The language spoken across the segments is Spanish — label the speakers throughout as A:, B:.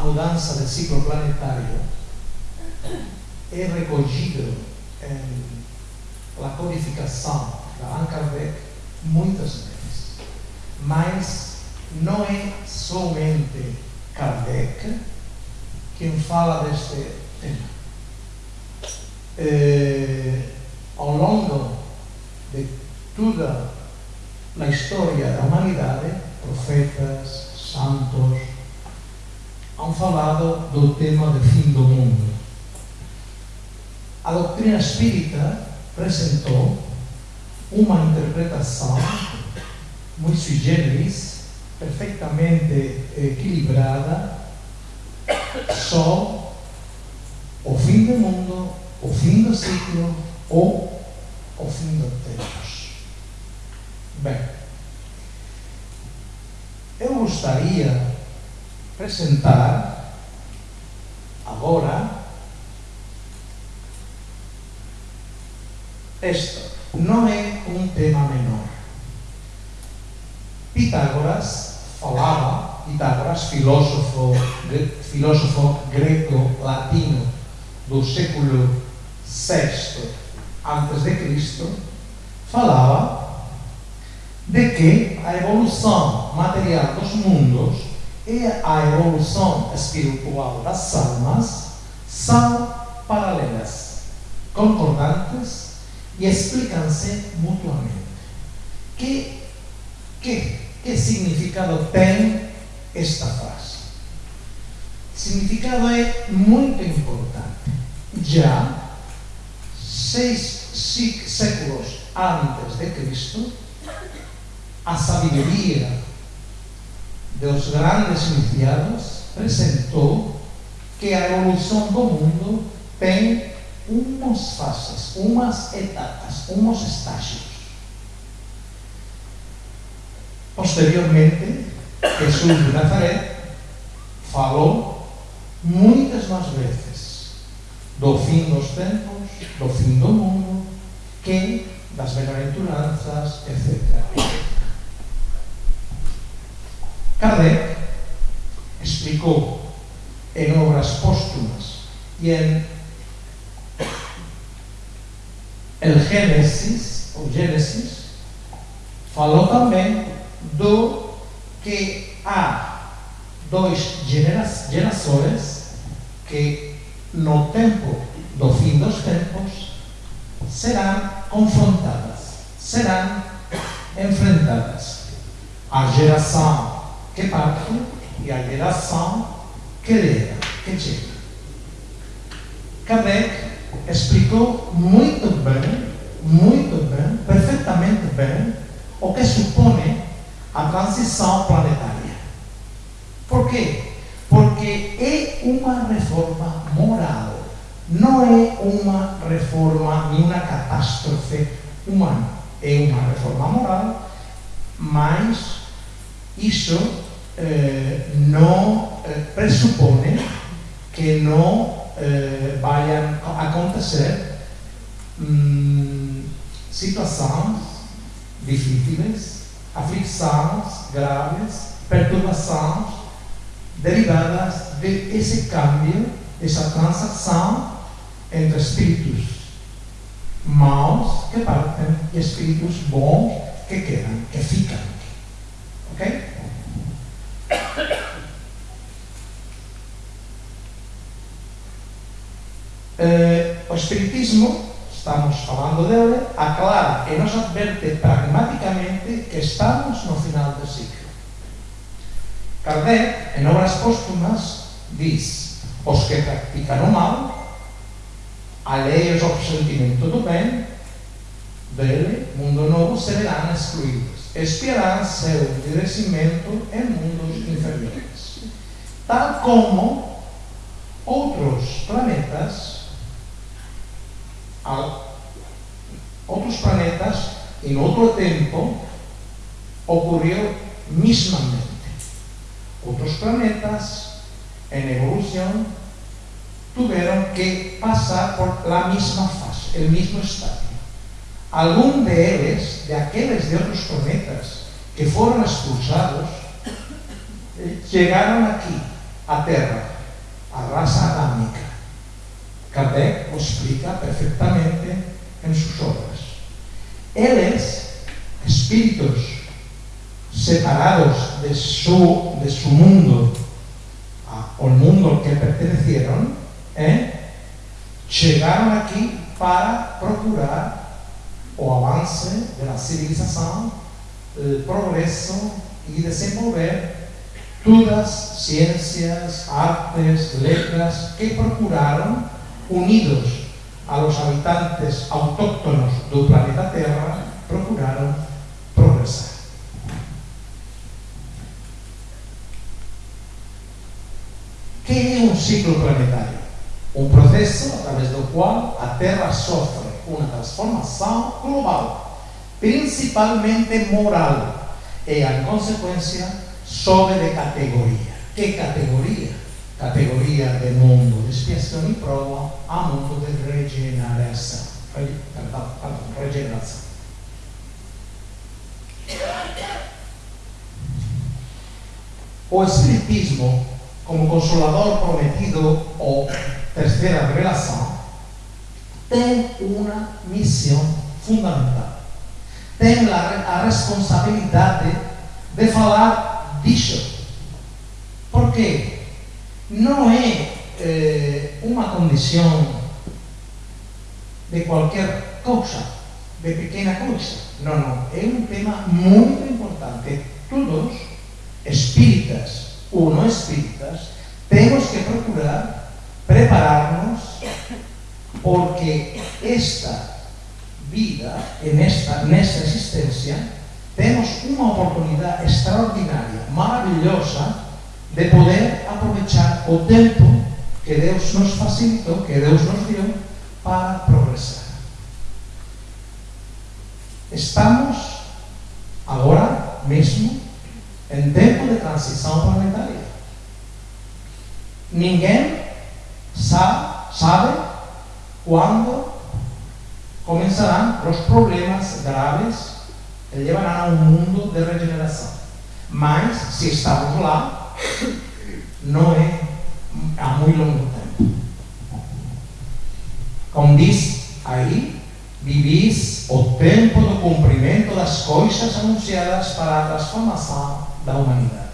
A: mudança de ciclo planetário é recolhido la codificação da Allan Kardec muitas vezes, mas não é somente Kardec quem fala deste tema. Eh, ao longo de toda a história da humanidade, profetas, santos, do tema do fim do mundo. A doutrina espírita apresentou uma interpretação muito sui generis, perfeitamente equilibrada, só o fim do mundo, o fim do ciclo ou o fim dos tempos. Bem, eu gostaria de apresentar agora Esto não é um tema menor. Pitágoras falava, Pitágoras, filósofo, filósofo greco-latino do século VI antes de Cristo, falava de que a evolução material dos mundos e a evolução espiritual das almas são paralelas, concordantes e explicam-se mutuamente. Que, que, que significado tem esta frase? Significado é muito importante. Já seis séculos antes de Cristo, a sabedoria dos grandes iniciados apresentou que a evolução do mundo tem unas fases, unas etapas, unos estadios. Posteriormente, Jesús de Nazaret falou muitas máis veces do fin dos tempos, do fin do mundo, que das benaventuranzas, etc. Kardec explicou en obras póstumas e en El Gênesis, o Gênesis, falou também do que há dois gerações que no tempo do fim dos tempos serão confrontadas, serão enfrentadas. A geração que parte e a geração que leva, que chega. Kardec explicou muito bem, muito bem, perfeitamente bem, o que supõe a transição planetária. Por quê? Porque é uma reforma moral, não é uma reforma nem uma catástrofe humana. É uma reforma moral, mas isso eh, não eh, pressupõe que não eh, a acontecer hum, situações difíceis, aflições graves, perturbações derivadas desse cambio, dessa transação entre espíritos maus que partem e espíritos bons que quedam, que ficam. Ok? Eh, o espiritismo, estamos falando dele, aclara e nos adverte pragmáticamente que estamos no final do ciclo. Kardec, en obras póstumas, diz os que practican o mal alheios ao sentimento do ben dele, mundo novo, serão excluídos. Espiarán seu endurecimento em mundos inferiores. Tal como outros planetas outros planetas, em outro tempo, ocorreu mismamente. Outros planetas, em evolução, tiveram que passar por la misma fase, el mismo estadio. Algum deles, de aqueles de outros planetas que foram expulsados, chegaram aqui, à Terra, a raça adâmica. Kardec o explica perfectamente em suas obras. Eles, espíritos separados de su, de su mundo, al mundo al que pertenecieron, ¿eh? chegaram aqui para procurar o avance da civilização, o progresso e desenvolver todas as ciências, artes, letras que procuraram, unidos a los habitantes autóctonos do planeta Terra, procuraram progressar. que é um ciclo planetário? um processo através do qual a Terra sofre uma transformação global, principalmente moral, e, em consequência, sobe de categoria. Que categoria? Categoria de mundo de expiação e prova a mundo de regeneração. Perdão, perdão, regeneração. O Espiritismo, como consolador prometido ou terceira revelação, tem uma missão fundamental. Tem a, responsabilidade de falar disso. Porque não é eh, uma condição de qualquer coisa, de pequena coisa. Não, não. É um tema muito importante. Todos, espíritas ou não espíritas, temos que procurar prepararnos porque esta vida, en esta, nesta existencia, temos unha oportunidade extraordinaria, maravillosa, de poder aprovechar o tempo que Deus nos facilitou, que Deus nos deu, para progresar. Estamos agora mesmo en tempo de transição planetaria. Ninguém sabe cuándo comenzarán los problemas graves que llevarán a un mundo de regeneración. Mas, si estamos lá, não é a muito longo tempo. Como diz aí, vivis o tempo do cumprimento das coisas anunciadas para a transformação da humanidade.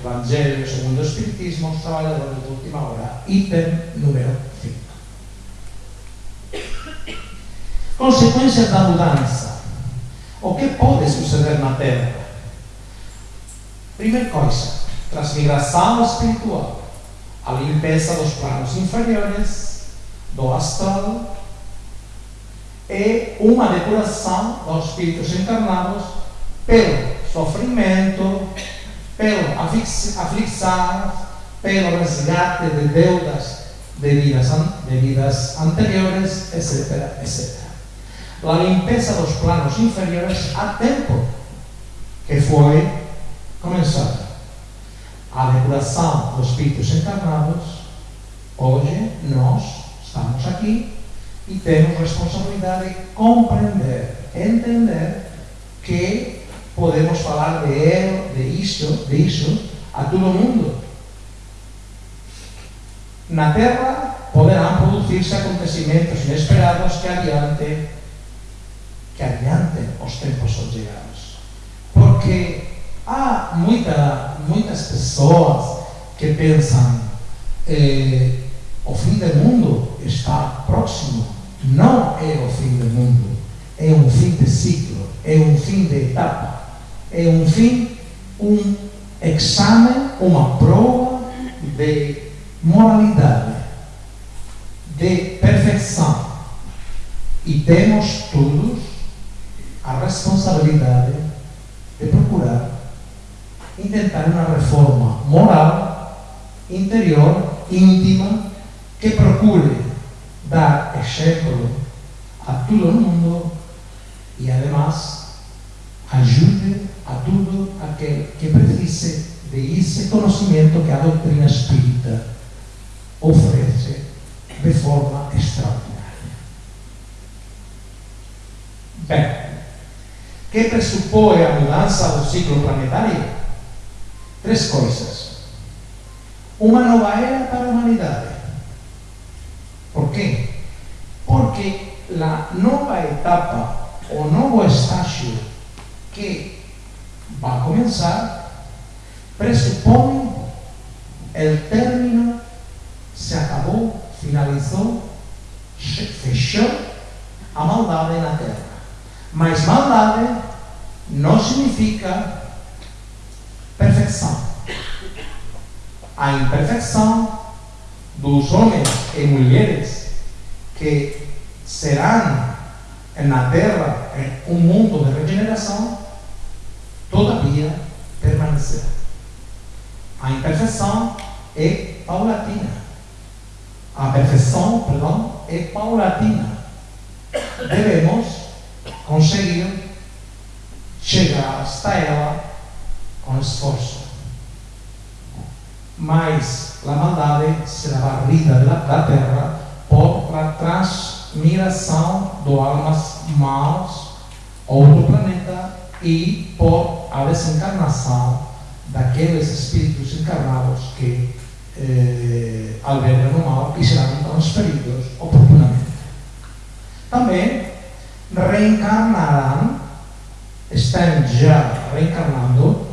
A: Evangelio segundo o Espiritismo, os traballadores de última hora, ítem número 5. Consequências da mudança. O que pode suceder na Terra? Primeira coisa, transmigração espiritual, a limpeza dos planos inferiores, do astral, e uma depuração dos espíritos encarnados pelo sofrimento, pelo aflixar, pelo resgate de deudas de vidas, de vidas anteriores, etc, etc. A limpeza dos planos inferiores há tempo que foi começada. A depuração dos espíritos encarnados, hoje nós estamos aqui e temos responsabilidade de compreender, entender que podemos falar de ele, de isso, de isso a todo mundo. Na Terra poderão produzir-se acontecimentos inesperados que adiante que adiantem os tempos chegados. Porque há muita, muitas pessoas que pensam eh, o fim do mundo está próximo. Não é o fim do mundo, é um fim de ciclo, é um fim de etapa é um fim, um exame, uma prova de moralidade, de perfeição. E temos todos a responsabilidade de procurar intentar uma reforma moral, interior, íntima, que procure dar exemplo a todo o mundo e, además, ajude a todo aquele que precise de esse conhecimento que a doutrina espírita oferece de forma extraordinária. Bem, que pressupõe a mudança do ciclo planetário? Três coisas. Uma nova era para a humanidade. Por quê? Porque a nova etapa, o novo estágio que vai começar, pressupõe o término, se acabou, finalizou, fechou a maldade na Terra. Mas maldade não significa perfeição. A imperfeição dos homens e mulheres que serão na Terra um mundo de regeneração, todavia permanecerá. A imperfeição é paulatina. A perfeição, perdão, é paulatina. Devemos conseguiram chegar hasta ela esforço. Mas a maldade será varrida da terra por a transmigração de almas maus a outro planeta e por a desencarnação daqueles espíritos encarnados que eh, albergam o mal e serão transferidos oportunamente. Também reencarnarão, estão já reencarnando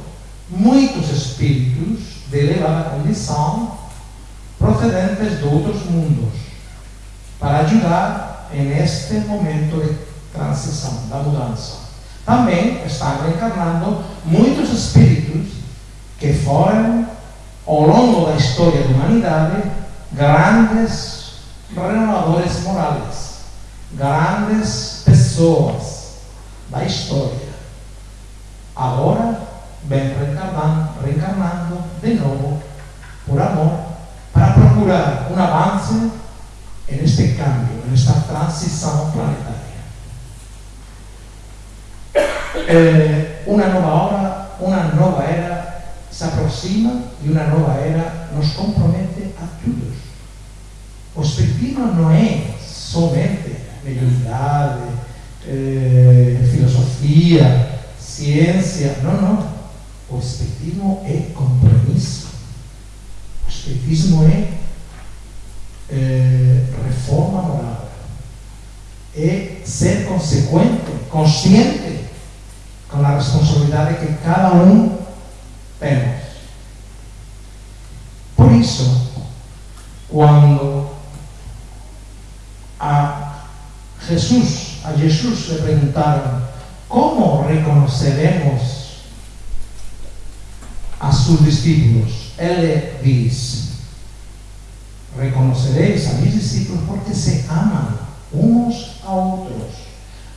A: muitos espíritos de elevada condição procedentes de outros mundos para ajudar neste momento de transição, da mudança. Também estão reencarnando muitos espíritos que foram, ao longo da história da humanidade, grandes renovadores morais, grandes pessoas da história agora vem reencarnando, reencarnando de novo por amor para procurar um avance neste cambio, nesta transição planetária. Eh, uma nova hora, uma nova era se aproxima e uma nova era nos compromete a todos. O Espiritismo não é somente mediunidade, eh, filosofia, ciência. Não, não. O Espiritismo é compromisso. O Espiritismo é, é reforma moral. É ser consequente, consciente com a responsabilidade que cada um temos. Por isso, quando a Jesus a Jesús le preguntaron, ¿cómo reconoceremos a sus discípulos? Él le dice, reconoceréis a mis discípulos porque se aman unos a otros.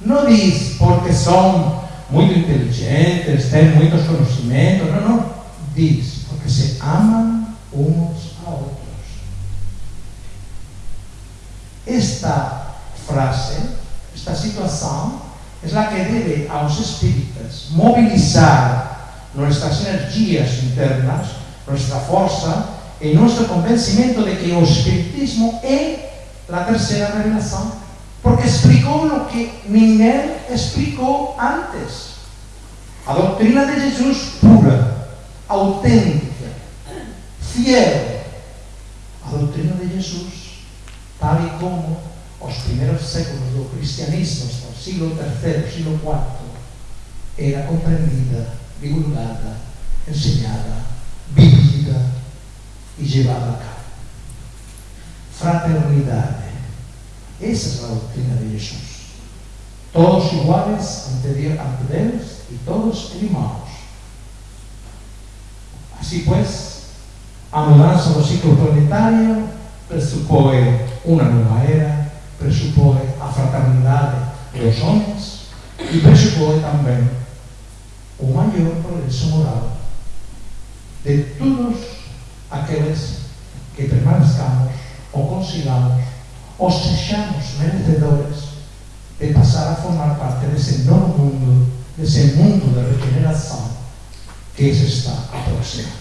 A: No dice porque son muy inteligentes, tienen muchos conocimientos, no, no. Dice porque se aman unos a otros. Esta frase esta situação é a que deve aos espíritas mobilizar nossas energias internas, nossa força e nosso convencimento de que o Espiritismo é a terceira revelação, porque explicou o que ninguém explicou antes. A doutrina de Jesus pura, autêntica, fiel. A doutrina de Jesus, tal e como os primeiros séculos do cristianismo, hasta o siglo III, siglo IV, era compreendida, divulgada, ensinada, vivida e levada a cabo. Fraternidade. Essa é a doutrina de Jesus. Todos iguais ante Deus e todos irmãos. Assim, pois, a mudança do ciclo planetário pressupõe uma nova era, pressupõe a fraternidade dos homens, e presupõe tamén o maior progreso moral de todos aqueles que permanezcamos ou consigamos ou sexamos merecedores de pasar a formar parte desse novo mundo, desse mundo de regeneração que se está aproximando.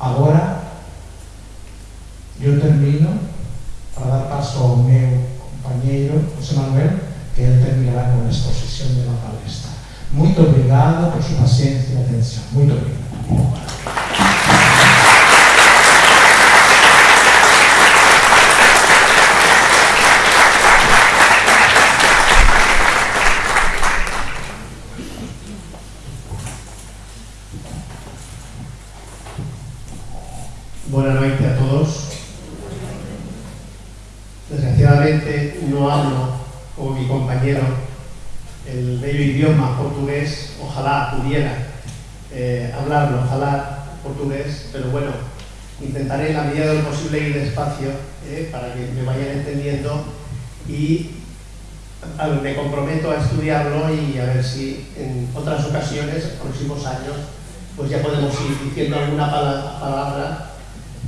A: Agora, eu termino para dar paso ao meu compañeiro, José Manuel, que ele terminará con a exposición de la palestra. Muito obrigado por su paciencia e atención. Muito obrigado.
B: no hablo como mi compañero el bello idioma portugués, ojalá pudiera eh, hablarlo, ojalá portugués, pero bueno, intentaré en la medida de lo despacio eh, para que me vayan entendiendo y me comprometo a estudiarlo y a ver si en otras ocasiones, en próximos años, pues ya podemos ir diciendo alguna palabra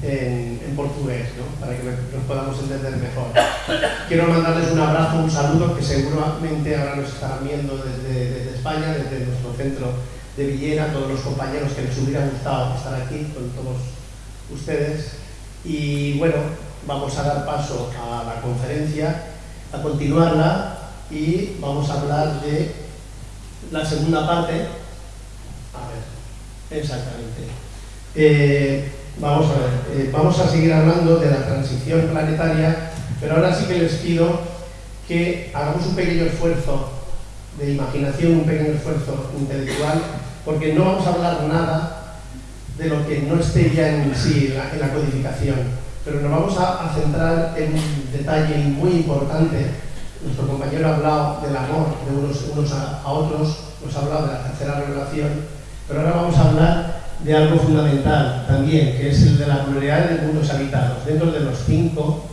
B: en, en portugués, ¿no? para que nos podamos entender mejor. Quiero mandarles un abrazo, un saludo, que seguramente ahora nos estarán viendo desde, desde España, desde nuestro centro de Villena, todos los compañeros que les hubiera gustado estar aquí con todos ustedes. Y bueno, vamos a dar paso a la conferencia, a continuarla y vamos a hablar de la segunda parte. A ver, exactamente. Eh, Vamos a ver, eh, vamos a seguir hablando de la transición planetaria, pero ahora sí que les pido que hagamos un pequeño esfuerzo de imaginación, un pequeño esfuerzo intelectual, porque no vamos a hablar nada de lo que no esté ya en sí, en la, codificación, pero nos vamos a, centrar en un detalle muy importante. Nuestro compañero ha hablado del amor de unos, a, otros, nos ha hablado de la tercera revelación, pero ahora vamos a hablar de algo fundamental también, que es el de la pluralidad de mundos habitados. Dentro de los cinco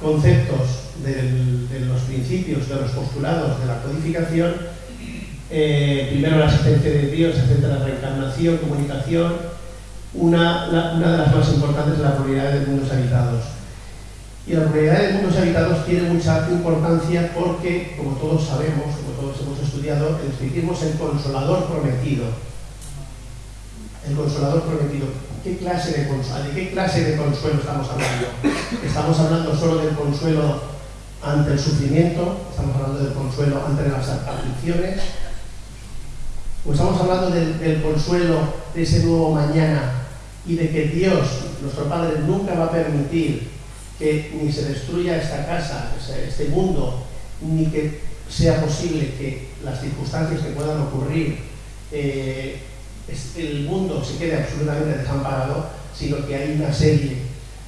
B: conceptos de los principios, de los postulados de la codificación, eh, primero la existencia de Dios, etcétera, reencarnación, comunicación, una, una de las más importantes es la pluralidad de mundos habitados. Y la pluralidad de mundos habitados tiene mucha importancia porque, como todos sabemos, como todos hemos estudiado, el espiritismo es el consolador prometido el consolador prometido. ¿Qué clase de, ¿De qué clase de consuelo estamos hablando? ¿Estamos hablando solo del consuelo ante el sufrimiento? ¿Estamos hablando del consuelo ante las aflicciones? ¿O estamos hablando del, consuelo de ese nuevo mañana y de que Dios, nuestro Padre, nunca va a permitir que ni se destruya esta casa, este mundo, ni que sea posible que las circunstancias que puedan ocurrir eh, el mundo se quede absolutamente desamparado, sino que hay una serie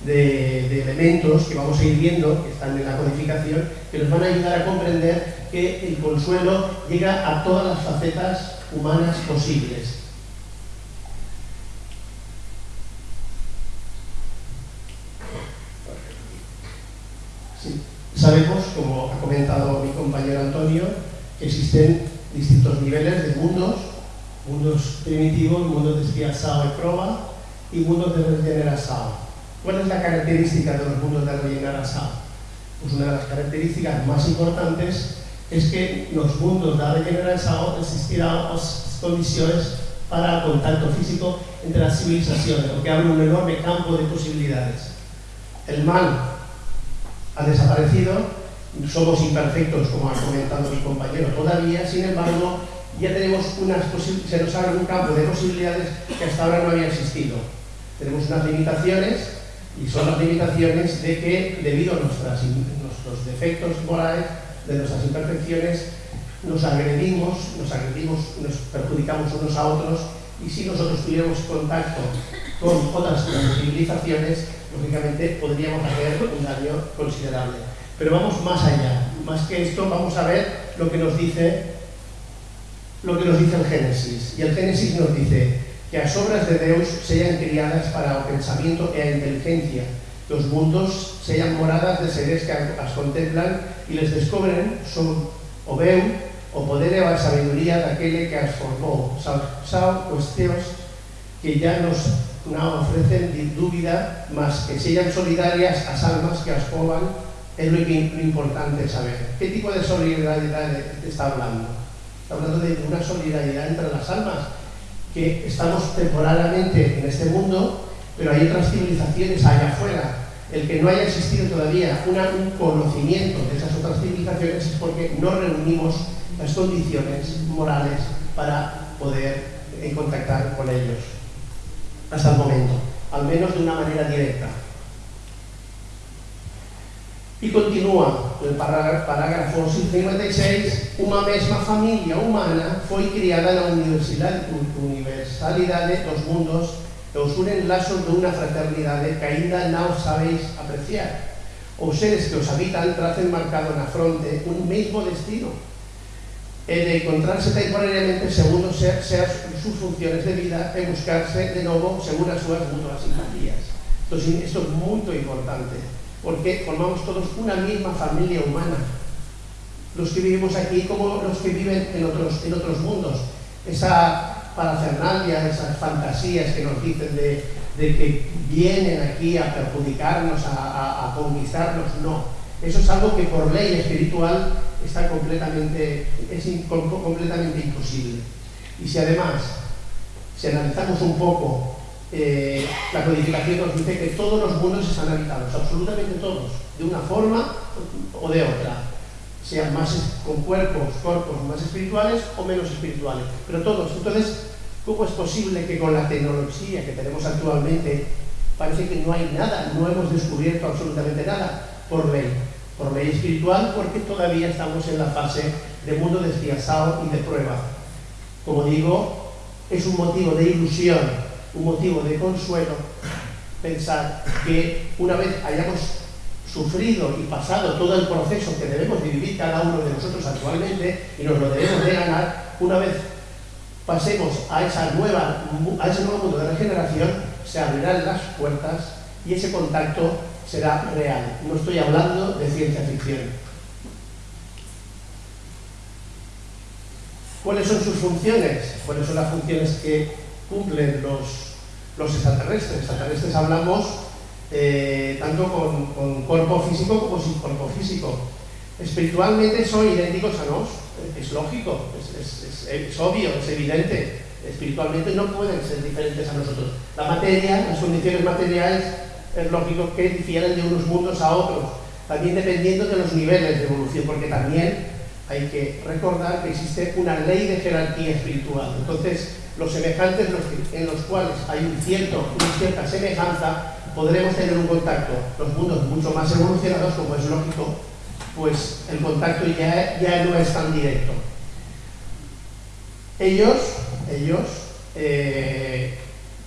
B: de, elementos que vamos a ir viendo, que están en la codificación, que nos van a ayudar a comprender que el consuelo llega a todas las facetas humanas posibles. Sabemos, como ha comentado mi compañero Antonio, que existen distintos niveles de mundos mundos primitivos, mundos de expiação y prueba y mundos de regeneración. ¿Cuál es la característica de los mundos de regeneración? Pues una de las características más importantes es que los mundos de regeneración existirán las condiciones para el contacto físico entre las civilizaciones, lo que abre un enorme campo de posibilidades. El mal ha desaparecido, somos imperfectos, como ha comentado mi compañero todavía, sin embargo, ya tenemos unas se nos abre un campo de posibilidades que hasta ahora no había existido. Tenemos unas limitaciones y son las limitaciones de que debido a nuestras, nuestros defectos morales, de nuestras imperfecciones, nos agredimos, nos agredimos, nos perjudicamos unos a otros y si nosotros tuviéramos contacto con otras civilizaciones, lógicamente podríamos hacer un daño considerable. Pero vamos más allá, más que esto, vamos a ver lo que nos dice lo que nos dice el Génesis. Y el Génesis nos dice que las obras de Dios sean criadas para el pensamiento e a inteligencia. Los mundos sean moradas de seres que las contemplan y les descubren son o veu o poder e a sabiduría daquele que as formou. Sao cuestións que ya nos non ofrecen dúbida más que sellan solidarias as almas que as poban es lo, importante saber. ¿Qué tipo de solidaridad está hablando? Está hablando de una solidaridad entre las almas, que estamos temporalmente en este mundo, pero hay otras civilizaciones allá afuera. El que no haya existido todavía un conocimiento de esas otras civilizaciones es porque no reunimos las condiciones morales para poder eh, contactar con ellos hasta el momento, almenos de una manera directa. Y continúa el parágrafo 56, una mesma familia humana foi criada na universidade, universalidade dos mundos e os unen lazos de unha fraternidade que ainda non sabéis apreciar. Os seres que os habitan tracen marcado na fronte un mesmo destino, de encontrarse temporariamente ser, ser sus funciones de vida e buscarse de novo según as súas mutuas simpatías. Entón, isto é moito importante porque formamos todos una misma familia humana. Los que vivimos aquí como los que viven en otros, en otros mundos. Esa parafernalia, esas fantasías que nos dicen de, de que vienen aquí a perjudicarnos, a, a, a conquistarnos, no. Eso es algo que por ley espiritual está completamente, es completamente imposible. Y si además, si analizamos un poco eh, la codificación nos dice que todos los mundos están habitados, absolutamente todos, de una forma o de otra, sean más con cuerpos, cuerpos más espirituales o menos espirituales, pero todos. Entonces, ¿cómo es posible que con la tecnología que tenemos actualmente parece que no hay nada, no hemos descubierto absolutamente nada por ley? Por ley espiritual, porque todavía estamos en la fase de mundo despiazado y de prueba. Como digo, es un motivo de ilusión un motivo de consuelo pensar que una vez hayamos sufrido y pasado todo el proceso que debemos de vivir cada uno de nosotros actualmente y nos lo debemos de ganar, una vez pasemos a, esa nueva, a ese nuevo mundo de regeneración, se abrirán las puertas y ese contacto será real. No estoy hablando de ciencia ficción. ¿Cuáles son sus funciones? ¿Cuáles son las funciones que cumplen los, los extraterrestres. Extraterrestres hablamos eh, tanto con, cuerpo físico como sin cuerpo físico. Espiritualmente son idénticos a nos, es lógico, es, es, es, obvio, es evidente. Espiritualmente no pueden ser diferentes a nosotros. La materia, las condiciones materiales, es lógico que difieren de unos mundos a otros, también dependiendo de los niveles de evolución, porque también hay que recordar que existe una ley de jerarquía espiritual. Entonces, los semejantes en los cuales hay un una cierta semejanza, podremos tener un contacto. Los mundos mucho más evolucionados, como es lógico, pues el contacto ya, ya no es tan directo. Ellos, ellos eh,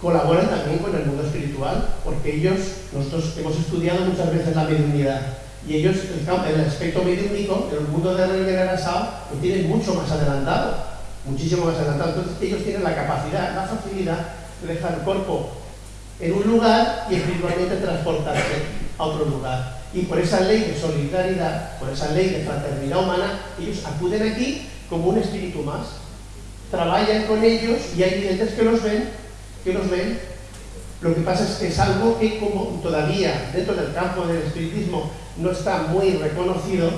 B: colaboran también con el mundo espiritual, porque ellos, nosotros hemos estudiado muchas veces la mediunidad, y ellos, el, el aspecto mediúnico, el mundo de regeneración, lo tienen mucho más adelantado muchísimo más adelantado. Entonces ellos tienen la capacidad, la facilidad de dejar el cuerpo en un lugar y espiritualmente transportarse a otro lugar. Y por esa ley de solidaridad, por esa ley de fraternidad humana, ellos acuden aquí como un espíritu más. Trabajan con ellos y hay videntes que los ven, que los ven. Lo que pasa es que es algo que como todavía dentro del campo del espiritismo no está muy reconocido,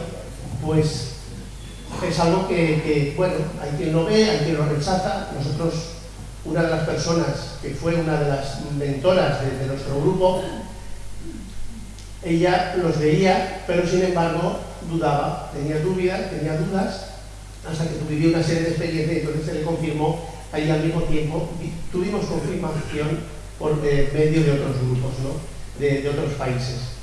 B: pues es algo que, bueno, hay quien lo ve, hay quien lo rechaza. Nosotros, una de las personas que fue una de las mentoras de, nuestro grupo, ella los veía, pero sin embargo dudaba, tenía dudas, tenía dudas, hasta que vivió una serie de experiencias y entonces se le confirmó ahí al mismo tiempo. Tuvimos confirmación por medio de otros grupos, ¿no? de, de otros países.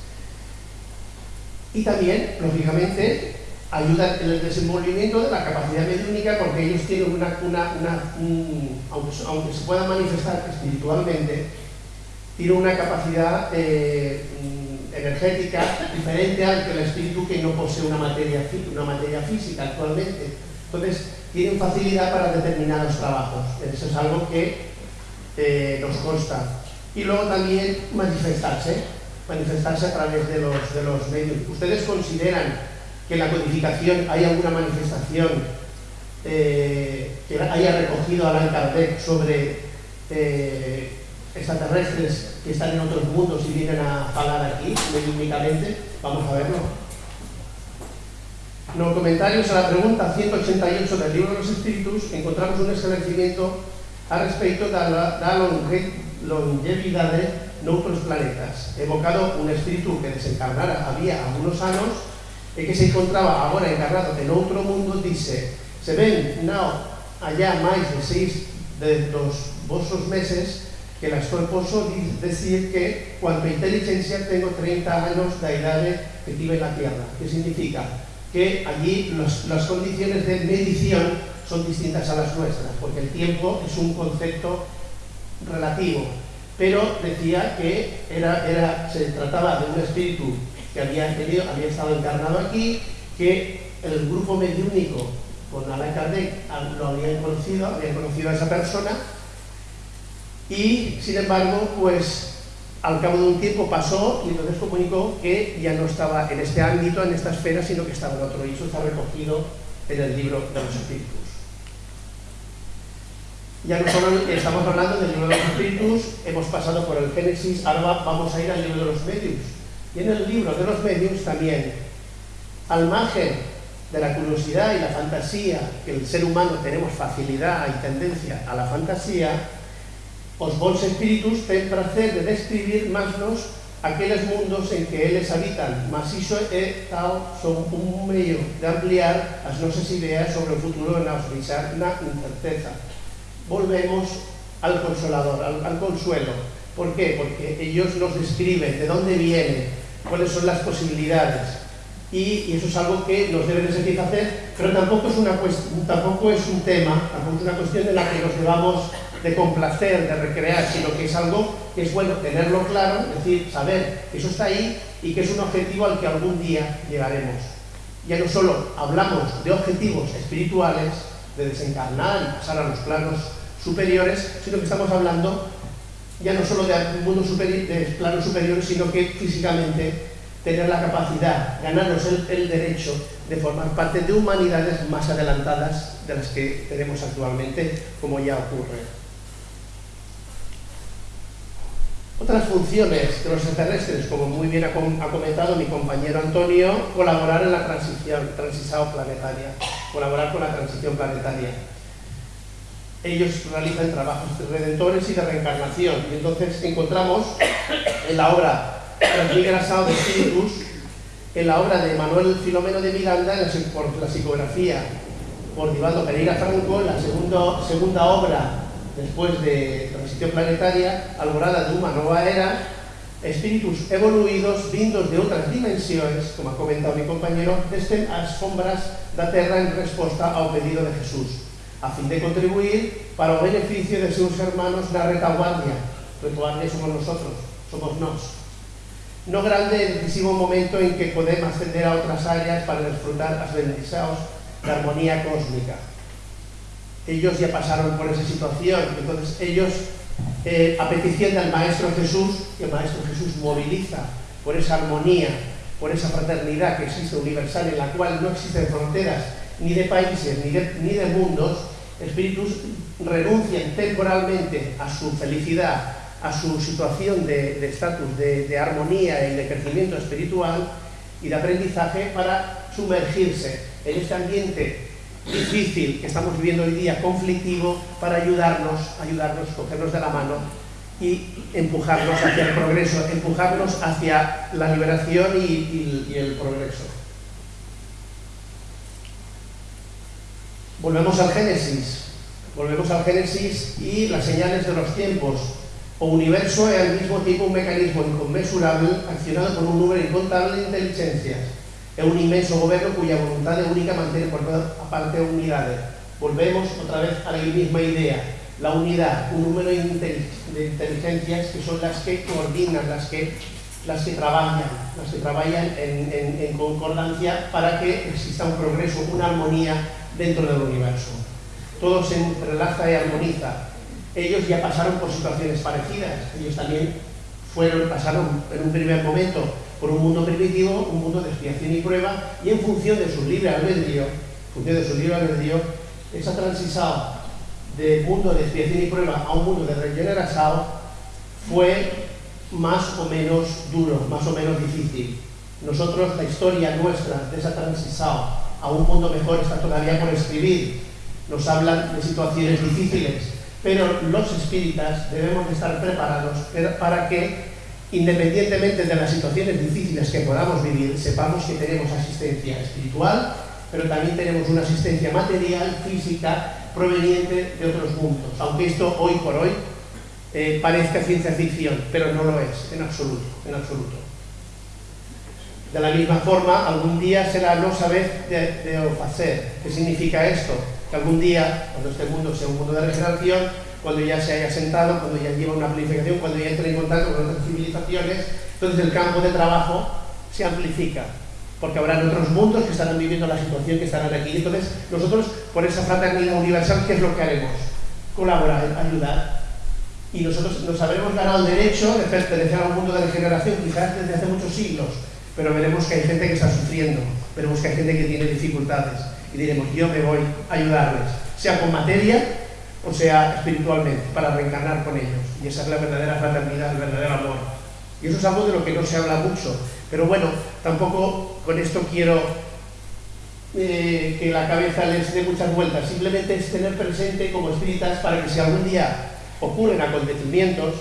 B: Y también, lógicamente, ayudan en el desenvolvimiento de la capacidad mediúnica porque ellos tienen una, una, una aunque, aunque, se puedan manifestar espiritualmente, tienen una capacidad eh, energética diferente al que el espíritu que no posee una materia, una materia física actualmente. Entonces, tienen facilidad para determinados trabajos. Eso es algo que eh, nos consta. Y luego también manifestarse, manifestarse a través de los, de los medios. ¿Ustedes consideran que en la codificación hay alguna manifestación eh, que haya recogido Alan Kardec sobre eh, extraterrestres que están en otros mundos y vienen a hablar aquí, únicamente, vamos a verlo. En los comentarios a la pregunta 188 del libro de los espíritus encontramos un esclarecimiento al respecto de la, longevidad de otros planetas, evocado un espíritu que desencarnara había algunos años e que se encontraba agora encarnado en outro mundo, dice, se ven now allá máis de seis de dos vosos meses que la estou poso decir que cuanto inteligencia tengo 30 anos da idade que tive na Tierra. Que significa? Que allí las condiciones de medición son distintas a las nuestras, porque el tiempo es un concepto relativo. Pero decía que era, era, se trataba de un espíritu que había estado encarnado aquí, que el grupo mediúnico con Alain Kardec lo habían conocido, habían conocido a esa persona y, sin embargo, pues al cabo de un tiempo pasó y entonces comunicó que ya no estaba en este ámbito, en esta esfera, sino que estaba en otro y eso está recogido en el libro de los espíritus. Ya no solo estamos hablando del libro de los espíritus, hemos pasado por el Génesis, ahora vamos a ir al libro de los medios y en el libro de los medios también, al margen de la curiosidad y la fantasía, que el ser humano tenemos facilidad y tendencia a la fantasía, os bons espíritus ten prazer de describir másnos aqueles mundos en que eles habitan, mas iso é tal son un medio de ampliar as nosas ideas sobre o futuro e nos deixar incerteza. Volvemos al consolador, al, al consuelo. ¿Por qué? Porque ellos nos describen de dónde viene, cuáles son las posibilidades. Y, eso es algo que nos debe de satisfacer, pero tampoco es, una tampoco es un tema, tampoco es una cuestión en la que nos debamos de complacer, de recrear, sino que es algo que es bueno tenerlo claro, es decir, saber que eso está ahí y que es un objetivo al que algún día llegaremos. Ya no solo hablamos de objetivos espirituales, de desencarnar y pasar a los planos superiores, sino que estamos hablando ya no solo de mundo superior, de planos superiores, sino que físicamente tener la capacidad, ganarnos el, derecho de formar parte de humanidades más adelantadas de las que tenemos actualmente, como ya ocurre. Otras funciones de los extraterrestres, como muy bien ha comentado mi compañero Antonio, colaborar en la transición, planetaria, colaborar con la transición planetaria ellos realizan trabajos redentores y de reencarnación. Y entonces encontramos en la obra Asao de Espíritus, en la obra de Manuel Filomeno de Miranda, por la psicografía por Divaldo Pereira Franco, la segunda, segunda obra después de Transición Planetaria, Alborada de una nueva era, espíritus evoluidos vindos de otras dimensiones, como ha comentado mi compañero, desde las sombras da Terra en respuesta ao pedido de Jesús a fin de contribuir para o beneficio de seus hermanos na retaguardia. Retaguardia somos nosotros, somos nós. No grande e decisivo momento en que podemos ascender a outras áreas para disfrutar as bendicións da armonía cósmica. Ellos ya pasaron por esa situación, entonces ellos, eh, a petición del Maestro Jesús, que el Maestro Jesús moviliza por esa armonía, por esa fraternidad que existe universal en la cual no existen fronteras ni de países, ni de, ni de mundos, espíritus renuncian temporalmente a su felicidad, a su situación de estatus, de, de, de, armonía y de crecimiento espiritual y de aprendizaje para sumergirse en este ambiente difícil que estamos viviendo hoy día, conflictivo, para ayudarnos, ayudarnos, cogernos de la mano y empujarnos hacia el progreso, empujarnos hacia la liberación y, y, el progreso. Volvemos al Génesis, volvemos al Génesis y las señales de los tiempos. O universo es al mismo tiempo un mecanismo inconmensurable accionado por un número incontable de inteligencias. Es un inmenso gobierno cuya voluntad es única mantiene por toda parte unidades. Volvemos otra vez a la misma idea. La unidad, un número de inteligencias que son las que coordinan, las que, las que trabajan, las que trabajan en concordancia para que exista un progreso, una armonía dentro del universo. Todo se entrelaza y armoniza. Ellos ya pasaron por situaciones parecidas. Ellos también fueron, pasaron en un primer momento por un mundo primitivo, un mundo de expiación y prueba, y en función de su libre albedrío, función de su libre albedrío, esa transición del mundo de expiación y prueba a un mundo de regeneración fue más o menos duro, más o menos difícil. Nosotros, la historia nuestra de esa transición a un mundo mejor está todavía por escribir. Nos hablan de situaciones difíciles, pero los espíritas debemos de estar preparados para que independientemente de las situaciones difíciles que podamos vivir, sepamos que tenemos asistencia espiritual, pero también tenemos una asistencia material, física, proveniente de otros mundos. Aunque esto hoy por hoy eh, parezca ciencia ficción, pero no lo es, en absoluto, en absoluto. De la misma forma, algún día será no saber de, de hacer. ¿Qué significa esto? Que algún día, cuando este mundo sea un mundo de regeneración, cuando ya se haya sentado, cuando ya lleva una planificación, cuando ya entre en contacto con otras civilizaciones, entonces el campo de trabajo se amplifica, porque habrá otros mundos que estarán viviendo la situación que estarán aquí. Entonces, nosotros, por esa fraternidad universal, ¿qué es lo que haremos? Colaborar, ayudar. Y nosotros nos habremos ganado el derecho de pertenecer a un mundo de regeneración, quizás desde hace muchos siglos, pero veremos que hay gente que está sufriendo, veremos que hay gente que tiene dificultades, y diremos, yo me voy a ayudarles, sea con materia, o sea espiritualmente, para reencarnar con ellos. Y esa es la verdadera fraternidad, el verdadero amor. Y eso es algo de lo que no se habla mucho. Pero bueno, tampoco con esto quiero eh, que la cabeza les dé muchas vueltas. Simplemente es tener presente como espíritas para que si algún día ocurren acontecimientos,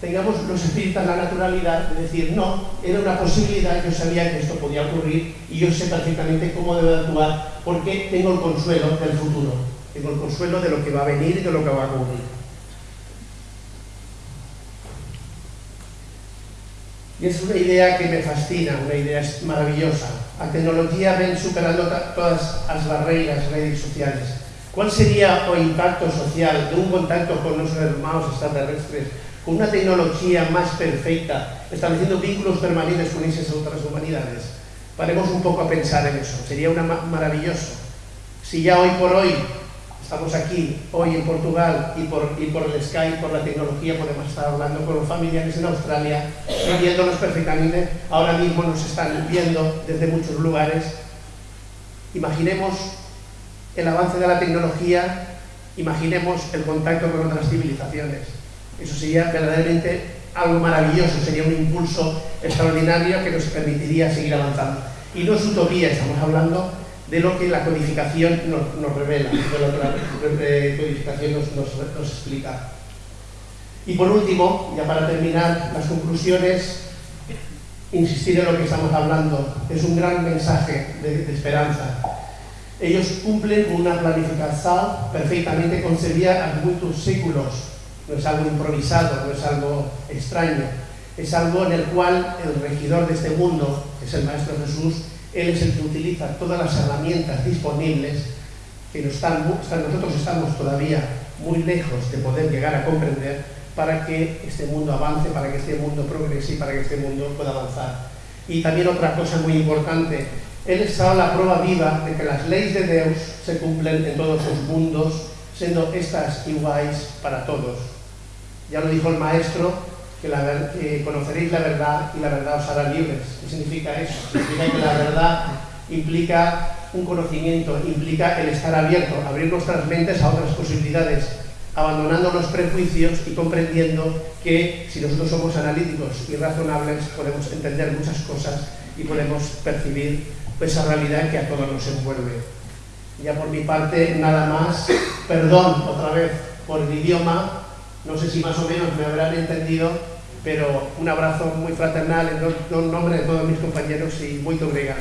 B: tengamos los espíritas la naturalidad de decir, no, era una posibilidad, yo sabía que esto podía ocurrir y yo sé perfectamente cómo debo actuar porque tengo el consuelo del futuro tengo el consuelo de lo que va a venir y de lo que va a ocurrir. Y es una idea que me fascina, una idea maravillosa. La tecnología ven superando todas las barreras redes sociales. ¿Cuál sería el impacto social de un contacto con nuestros hermanos extraterrestres, con una tecnología más perfecta, estableciendo vínculos permanentes con esas otras humanidades? Paremos un poco a pensar en eso. Sería una maravilloso. Si ya hoy por hoy Estamos aquí hoy en Portugal y por, y por el Skype, por la tecnología, podemos estar hablando con los familiares en Australia viéndonos perfectamente. Ahora mismo nos están viendo desde muchos lugares. Imaginemos el avance de la tecnología, imaginemos el contacto con otras civilizaciones. Eso sería verdaderamente algo maravilloso, sería un impulso extraordinario que nos permitiría seguir avanzando. Y no es utopía, estamos hablando de lo que la codificación nos, revela, de lo que la codificación nos, explica. Y por último, ya para terminar, las conclusiones, insistir en lo que estamos hablando, es un gran mensaje de, esperanza. Ellos cumplen una planificación perfectamente concebida a muchos séculos, no es algo improvisado, no es algo extraño, es algo en el cual el regidor de este mundo, que es el Maestro Jesús, él es el que utiliza todas las herramientas disponibles que nosotros estamos todavía muy lejos de poder llegar a comprender para que este mundo avance, para que este mundo progrese y para que este mundo pueda avanzar. Y también otra cosa muy importante, Él está la prueba viva de que las leyes de Dios se cumplen en todos los mundos, siendo estas iguales para todos. Ya lo dijo el Maestro, que, conoceréis la verdad y la verdad os hará libres. ¿Qué significa eso? Significa que la verdad implica un conocimiento, implica el estar abierto, abrir nuestras mentes a otras posibilidades, abandonando los prejuicios y comprendiendo que si nosotros somos analíticos y razonables podemos entender muchas cosas y podemos percibir esa realidad que a todos nos envuelve. Ya por mi parte, nada más. Perdón otra vez por el idioma, no sé si más o menos me habrán entendido, pero un abrazo muy fraternal en nombre de todos mis compañeros y muy obrigado.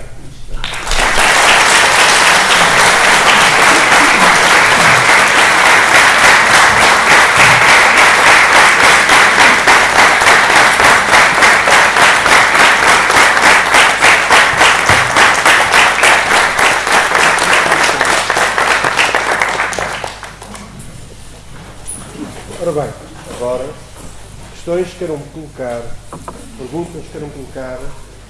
C: Ora bem, agora questões que queiram colocar, perguntas que queiram colocar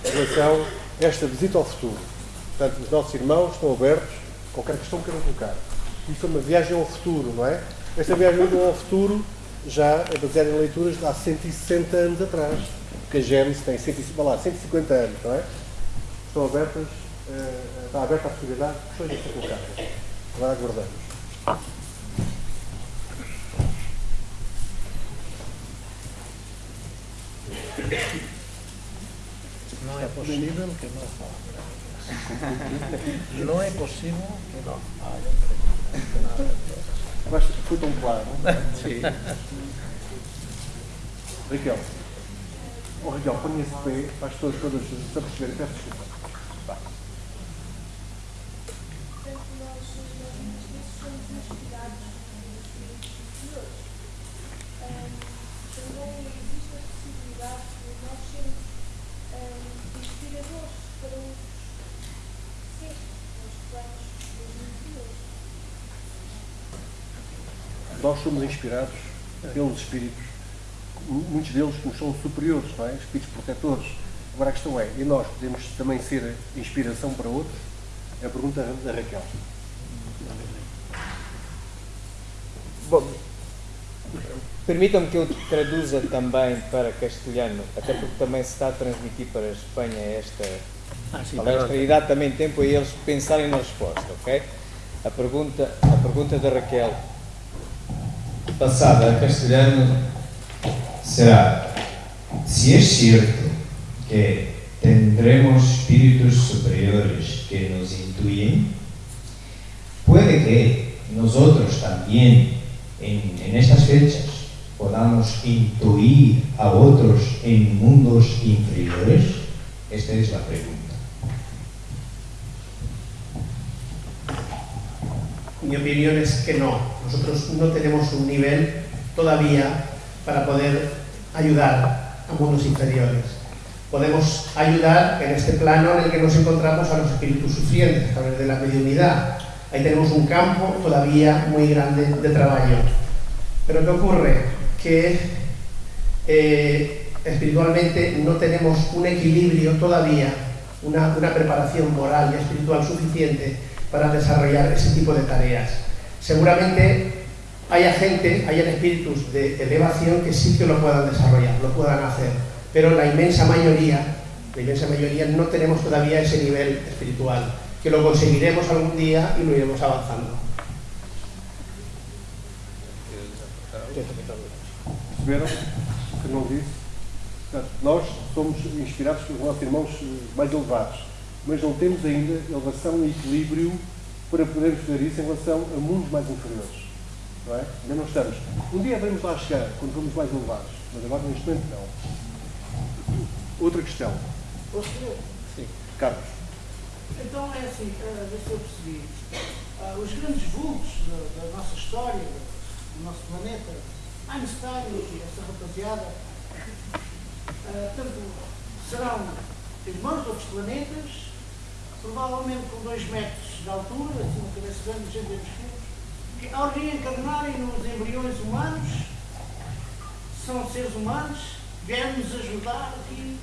C: em relação a esta visita ao futuro. Portanto, os nossos irmãos estão abertos, qualquer questão que queiram colocar. Isto é uma viagem ao futuro, não é? Esta viagem ao futuro já é baseada em leituras de há 160 anos atrás.
D: porque a Gênesis tem 150, lá, 150 anos, não é? Estão abertas, uh, está aberta a possibilidade de questões a ser colocadas. Agora aguardamos.
E: Não é possível que não fale. Não é possível que não fale.
D: Eu acho que foi tão claro.
E: Sim.
D: Raquel. Oh, Raquel, ponha-se de pé para as pessoas todas se aperceberem. Peço desculpa. Nós somos inspirados pelos espíritos, muitos deles que nos são superiores, não é? Espíritos protetores. Agora a questão é, e nós podemos também ser inspiração para outros? É a pergunta da Raquel.
F: Bom, permitam-me que eu traduza também para castelhano, até porque também se está a transmitir para a Espanha esta
E: Ah, sim,
F: palestra e dá também tempo a eles pensarem na resposta, ok? A pergunta, a pergunta da Raquel,
G: passada a castelhano será si es cierto que tendremos espíritus superiores que nos intuyen, puede que nosotros también en estas fechas podamos intuir a otros en mundos inferiores. Esta es la pregunta.
B: Mi opinión es que no. Nosotros no tenemos un nivel todavía para poder ayudar a mundos inferiores. Podemos ayudar en este plano en el que nos encontramos a los espíritus sufrientes a través de la mediunidad. Ahí tenemos un campo todavía muy grande de trabajo. Pero ¿qué ocurre? Que eh, espiritualmente no tenemos un equilibrio todavía, una, una preparación moral y espiritual suficiente para desarrollar ese tipo de tareas. Seguramente haya gente, hayan espíritus de elevación que sí que lo puedan desarrollar, lo puedan hacer, pero la inmensa mayoría, la inmensa mayoría no tenemos todavía ese nivel espiritual, que lo conseguiremos algún día y lo iremos avanzando.
D: Perceberam que não disse? Portanto, nós somos inspirados pelos nossos irmãos mais elevados, mas não temos ainda elevação e equilíbrio para podermos fazer isso em relação a mundos mais inferiores. Não é? Ainda não estamos. Um dia vamos lá chegar, quando formos mais elevados, mas agora neste momento não. Outra questão. Sim. Carlos.
E: Então é assim, uh, ver se eu percebi. Ah, os grandes vultos da, da nossa história, do nosso planeta, Einstein e essa rapaziada, ah, tanto serão irmãos de outros planetas, provavelmente com 2 metros de altura, assim uma cabeça grande, gente dos quilos, que ao reencarnarem nos embriões humanos, são seres humanos, vieram nos ajudar aqui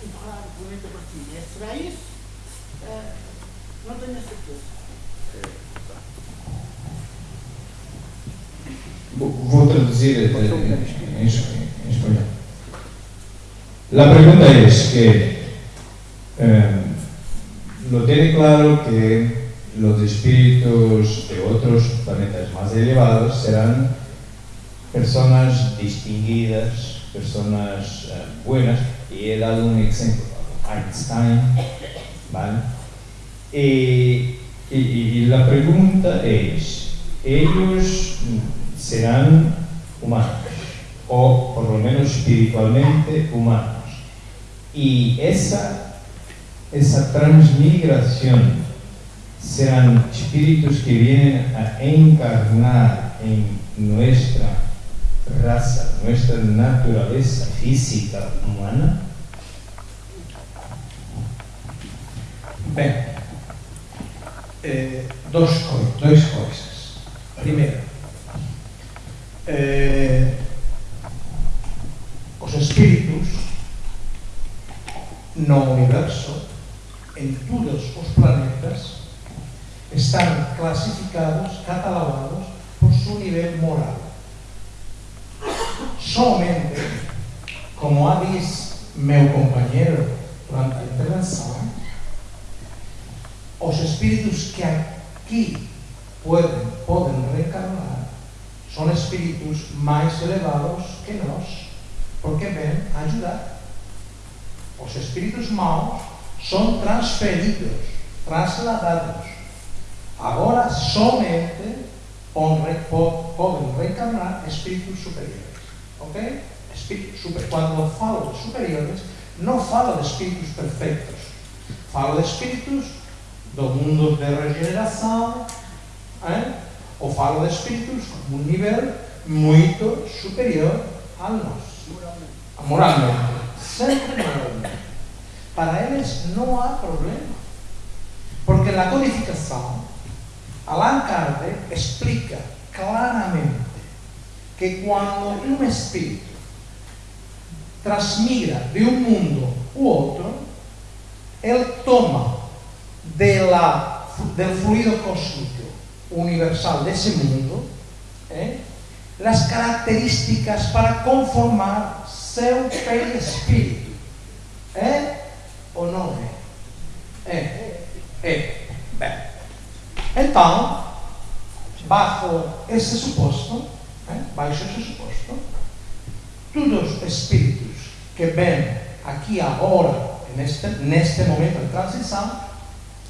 E: a empurrar o planeta para cima. É, será isso? Ah, não tenho a certeza.
G: Voy a traducir eh, en, en español. La pregunta es que eh, lo tiene claro que los espíritus de otros planetas más elevados serán personas distinguidas, personas eh, buenas, y he dado un ejemplo, Einstein, ¿vale? Y, y- la pregunta es, ¿ellos serán humanos? O por lo menos espiritualmente humanos. Y esa, esa transmigración serán espíritus que vienen a encarnar en nuestra raza, nuestra naturaleza física humana.
A: Bem, eh, coi- dois coisas. Primeiro, eh, os espíritus no universo, en todos os planetas, están clasificados, catalogados por su nivel moral. Solamente como ha dicho meu compañero durante a intervención, os espíritus que aquí pueden, poden reencarnar son espíritus máis elevados que nós, porque ven a ayudar. Os espíritus maus son transferidos, trasladados. Agora somente poden reencarnar espíritus superiores. Ok? Espíritus super... cuando falo de superiores, non falo de espíritus perfectos. Falo de espíritus do mundo de regeneración, eh? ou falo de espíritus con un nivel moito superior ao nosso. Moralmente. Sempre moralmente. Para eles non há problema. Porque la codificación, Allan Kardec explica claramente que cuando un espíritu transmigra de un mundo u otro, él toma la, del fluido cósmico universal de ese mundo ¿eh? las características para conformar seu perispírito. É ou não é? É. É. Bem. Então, bajo esse suposto, ¿eh? baixo esse suposto, todos os espíritos que vêm aqui agora, neste, neste momento de transição,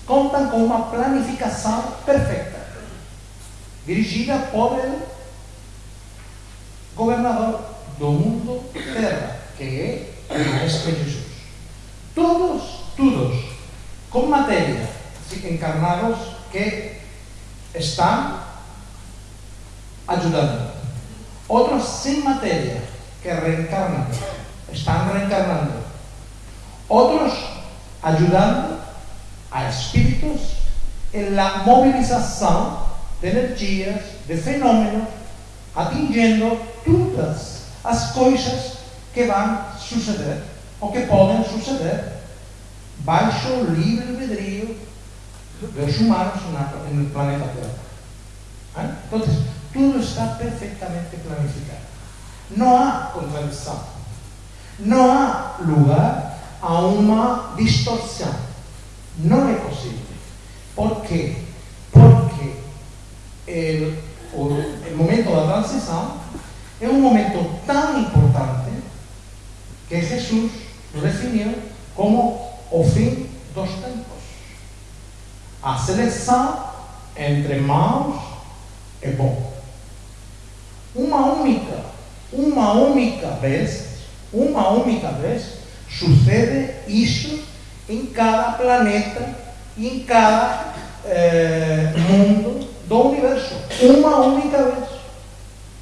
A: contam com uma planificação perfeita, dirigida por el governador do mundo terra, que é o Jesus. Todos, todos, com matéria, encarnados que estão ajudando. Outros sem matéria, que reencarnan, están reencarnando. Otros ayudando a espíritus en la movilización de energías, de fenómenos, atingiendo todas as coisas que van suceder ou que podem suceder baixo o livre albedrío dos humanos no planeta Terra. Entonces, tudo está perfectamente planificado. No há contradição. Não há lugar a uma distorção. Não é possível. Por quê? Porque o, o momento da transição é um momento tão importante que Jesus definiu como o fim dos tempos. A seleção entre maus e bom. Uma única uma única vez, uma única vez, sucede isso em cada planeta e em cada eh, mundo do universo. Uma única vez.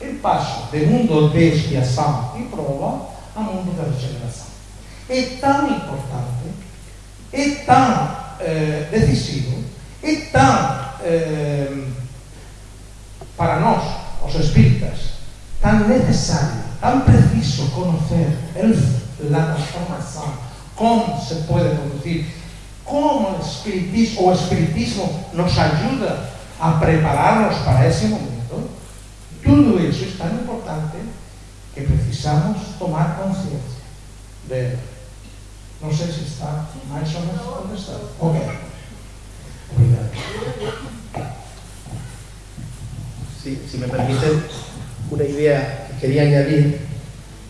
A: Ele passa de mundo de expiação e prova a mundo da regeneração. É tão importante, é tão eh, decisivo, é tão eh, para nós, os espíritas, tan necesario, tan preciso conocer la transformación, cómo se puede producir, cómo el espiritismo espiritismo nos ayuda a prepararnos para ese momento, todo eso es tan importante que precisamos tomar conciencia de él. No sé si está más o menos contestado. Ok. Obrigado.
B: Sí, si me permiten, una idea que quería añadir,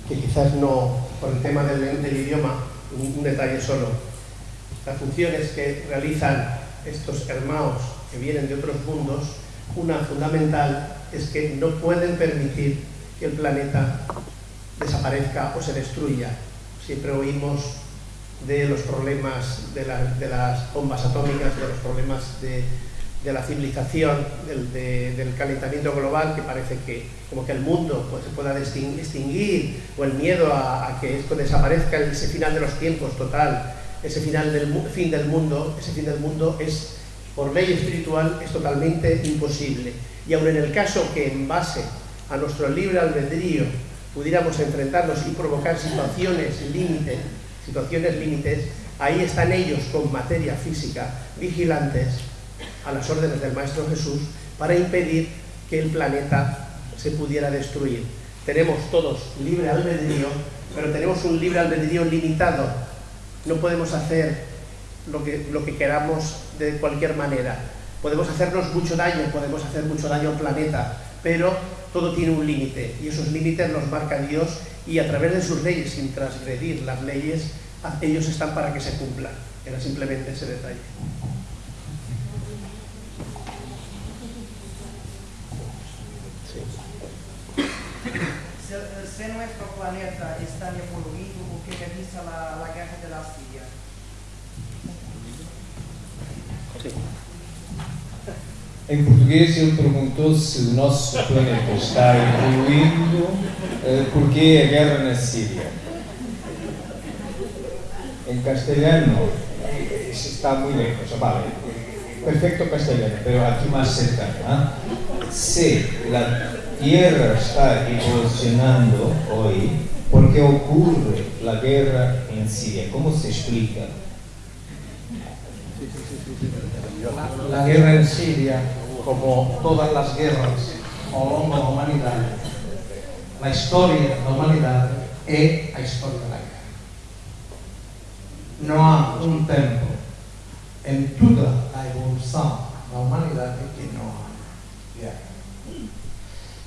B: que quizás no, por el tema del, idioma, un, detalle solo. Las funciones que realizan estos hermanos que vienen de otros mundos, una fundamental es que no pueden permitir que el planeta desaparezca o se destruya. Siempre oímos de los problemas de, las bombas atómicas, de los problemas de la civilización, del, calentamiento global, que parece que como que el mundo pues, se pueda extinguir, o el miedo a, que esto desaparezca, ese final de los tiempos total, ese final del fin del mundo, ese fin del mundo es, por ley espiritual, es totalmente imposible. Y aun en el caso que en base a nuestro libre albedrío pudiéramos enfrentarnos y provocar situaciones límites, situaciones límites, ahí están ellos con materia física, vigilantes, a las órdenes del Maestro Jesús para impedir que el planeta se pudiera destruir. Tenemos todos libre albedrío pero tenemos un libre albedrío limitado. No podemos hacer lo que, lo que queramos de cualquier manera. Podemos hacernos mucho daño, podemos hacer mucho daño al planeta, pero todo tiene un límite y esos límites los marca Dios y a través de sus leyes, sin transgredir las leyes, ellos están para que se cumplan. Era simplemente ese detalle.
H: Se, nuestro planeta está poluido, ¿o qué dice la, la guerra de la Siria?
G: Em português, ele perguntou se o nosso planeta está evoluindo, uh, porque a guerra na Síria. Em castelhano, está muito bem, vale, perfecto castelhano, pero aqui mais cercano. ¿eh? Se a Terra está evolucionando hoje, porque ocorre a guerra em Síria? Como se explica?
A: La, guerra en Siria, como todas las guerras a lo longo da humanidade, la historia da humanidade é a historia da guerra. Non há un tempo en toda a evolución da humanidade que non há guerra.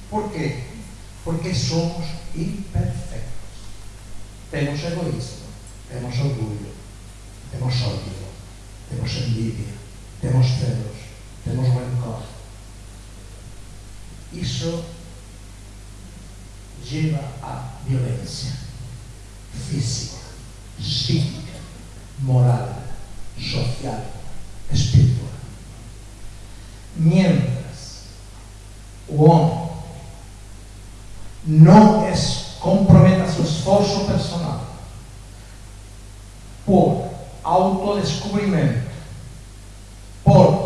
A: Por qué? Porque somos imperfectos. Temos egoísmo, temos orgullo, temos odio, temos envidia, temos celos, temos rencor. Isso lleva a violência física, psíquica, moral, social, espiritual. Mientras o homem não comprometa seu esforço personal por autodescobrimento, por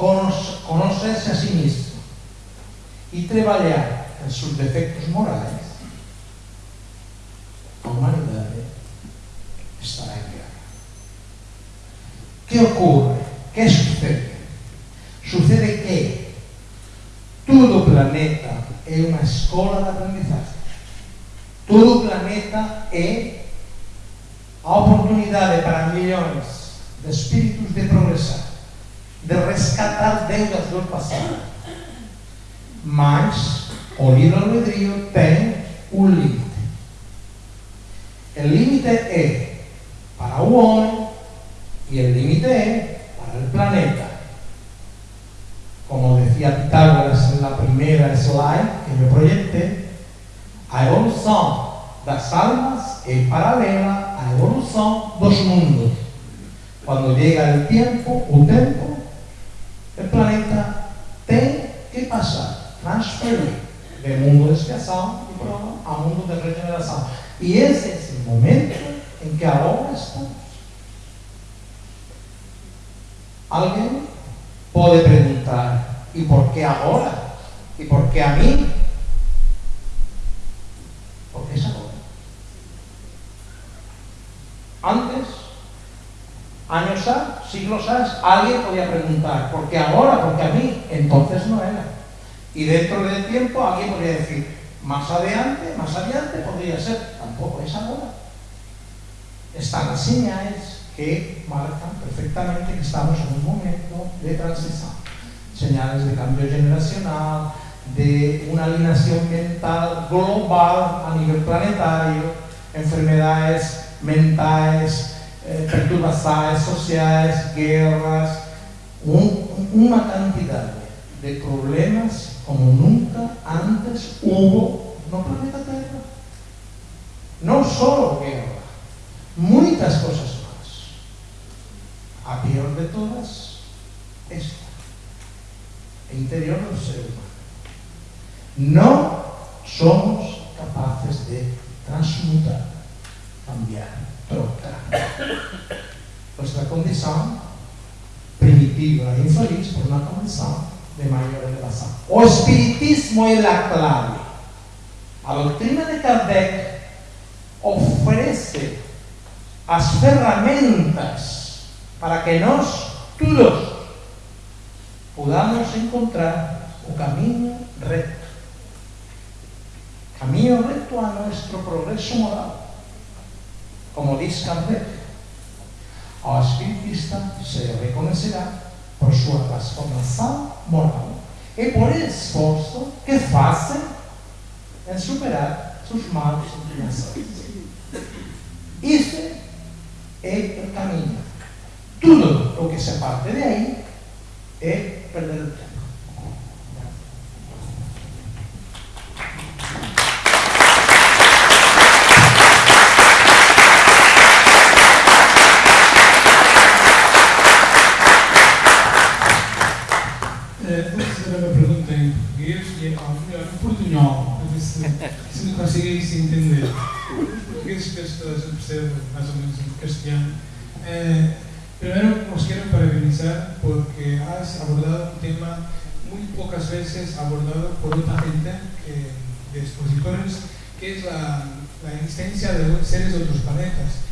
A: conocerse a sí mismo e traballar en seus defectos morais, a humanidade estará en guerra. Que ocorre? Que sucede? Sucede que todo o planeta é unha escola de aprendizaje. Todo o planeta é a oportunidade para millóns de espíritus de progresar. De rescatar deudas do passado. Mas o livre-albedrío tem um limite. O limite é para o homem e o limite é para o planeta. Como decía Pitágoras na primeira slide que me proyecté, a evolução das almas é paralela à evolução dos mundos. Quando chega o tempo, o tempo, o planeta tem que passar, transferir de mundo de expiação a mundo de regeneração. E esse é o momento em que agora estamos. Alguém pode perguntar, e por que agora? E por que a mim? Porque é agora. Antes, años A, siglos A, alguien podía preguntar, ¿por qué ahora? Porque a mí entonces no era. Y dentro del tiempo alguien podría decir, más adelante, más adelante podría ser, tampoco es ahora. Están las señales que marcan perfectamente que estamos en un momento de transición. Señales de cambio generacional, de una alineación mental global a nivel planetario, enfermedades mentais, eh, perturbações sociais, guerras, um, uma quantidade de problemas como nunca antes houve no planeta Terra. Não só guerra, muitas coisas mais. A pior de todas, esta, o interior do ser humano. Não somos capazes de transmutar cambiar, Nuestra condição primitiva e infeliz por uma condição de maior elevação. O Espiritismo é a clave. A doutrina de Kardec oferece as ferramentas para que nós, todos, podamos encontrar o caminho reto. Caminho reto a nosso progresso moral como diz Kardec, ao espiritista se reconocerá por sua transformação moral e por esforço que fazem em superar suas malas inclinações. Esse é o caminho. Tudo o que se parte de aí é perder o tempo.
I: Veces abordado por otra gente que, de expositores, que es la, la existencia de seres de otros planetas.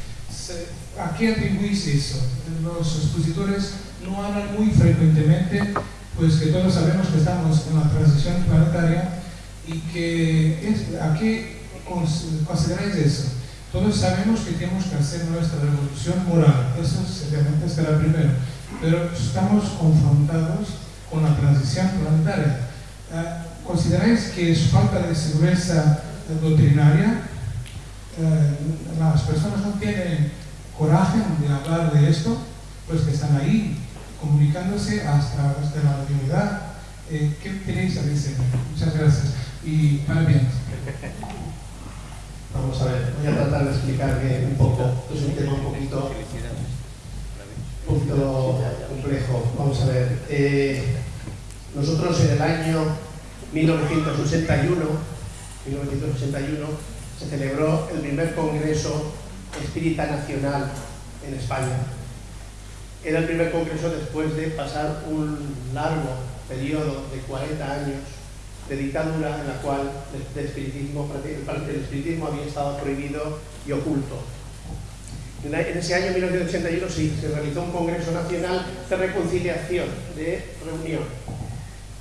I: ¿A qué atribuís eso? Los expositores no hablan muy frecuentemente pues que todos sabemos que estamos en la transición planetaria y que es, ¿a qué cons- consideráis eso? Todos sabemos que tenemos que hacer nuestra revolución moral, eso seriamente será primero, pero estamos confrontados con la transición planetaria. Ah, ¿Consideráis que es falta de seguridad doctrinaria? Eh, las personas no tienen coraje de hablar de esto, pues que están ahí comunicándose hasta, hasta la divinidad. Eh, ¿Qué tenéis a decir? Muchas gracias y parabéns.
B: Vamos a ver, voy a tratar de explicar bien un poco. Es un tema un poquito, un poquito complejo. Vamos a ver. eh, nosotros en el año 1981, 1981 se celebró el primer Congreso Espírita Nacional en España. Era el primer congreso después de pasar un largo periodo de 40 años de dictadura en la cual el, espiritismo, había estado prohibido y oculto. En ese año 1981 sí, se realizó un Congreso Nacional de Reconciliación, de reunión.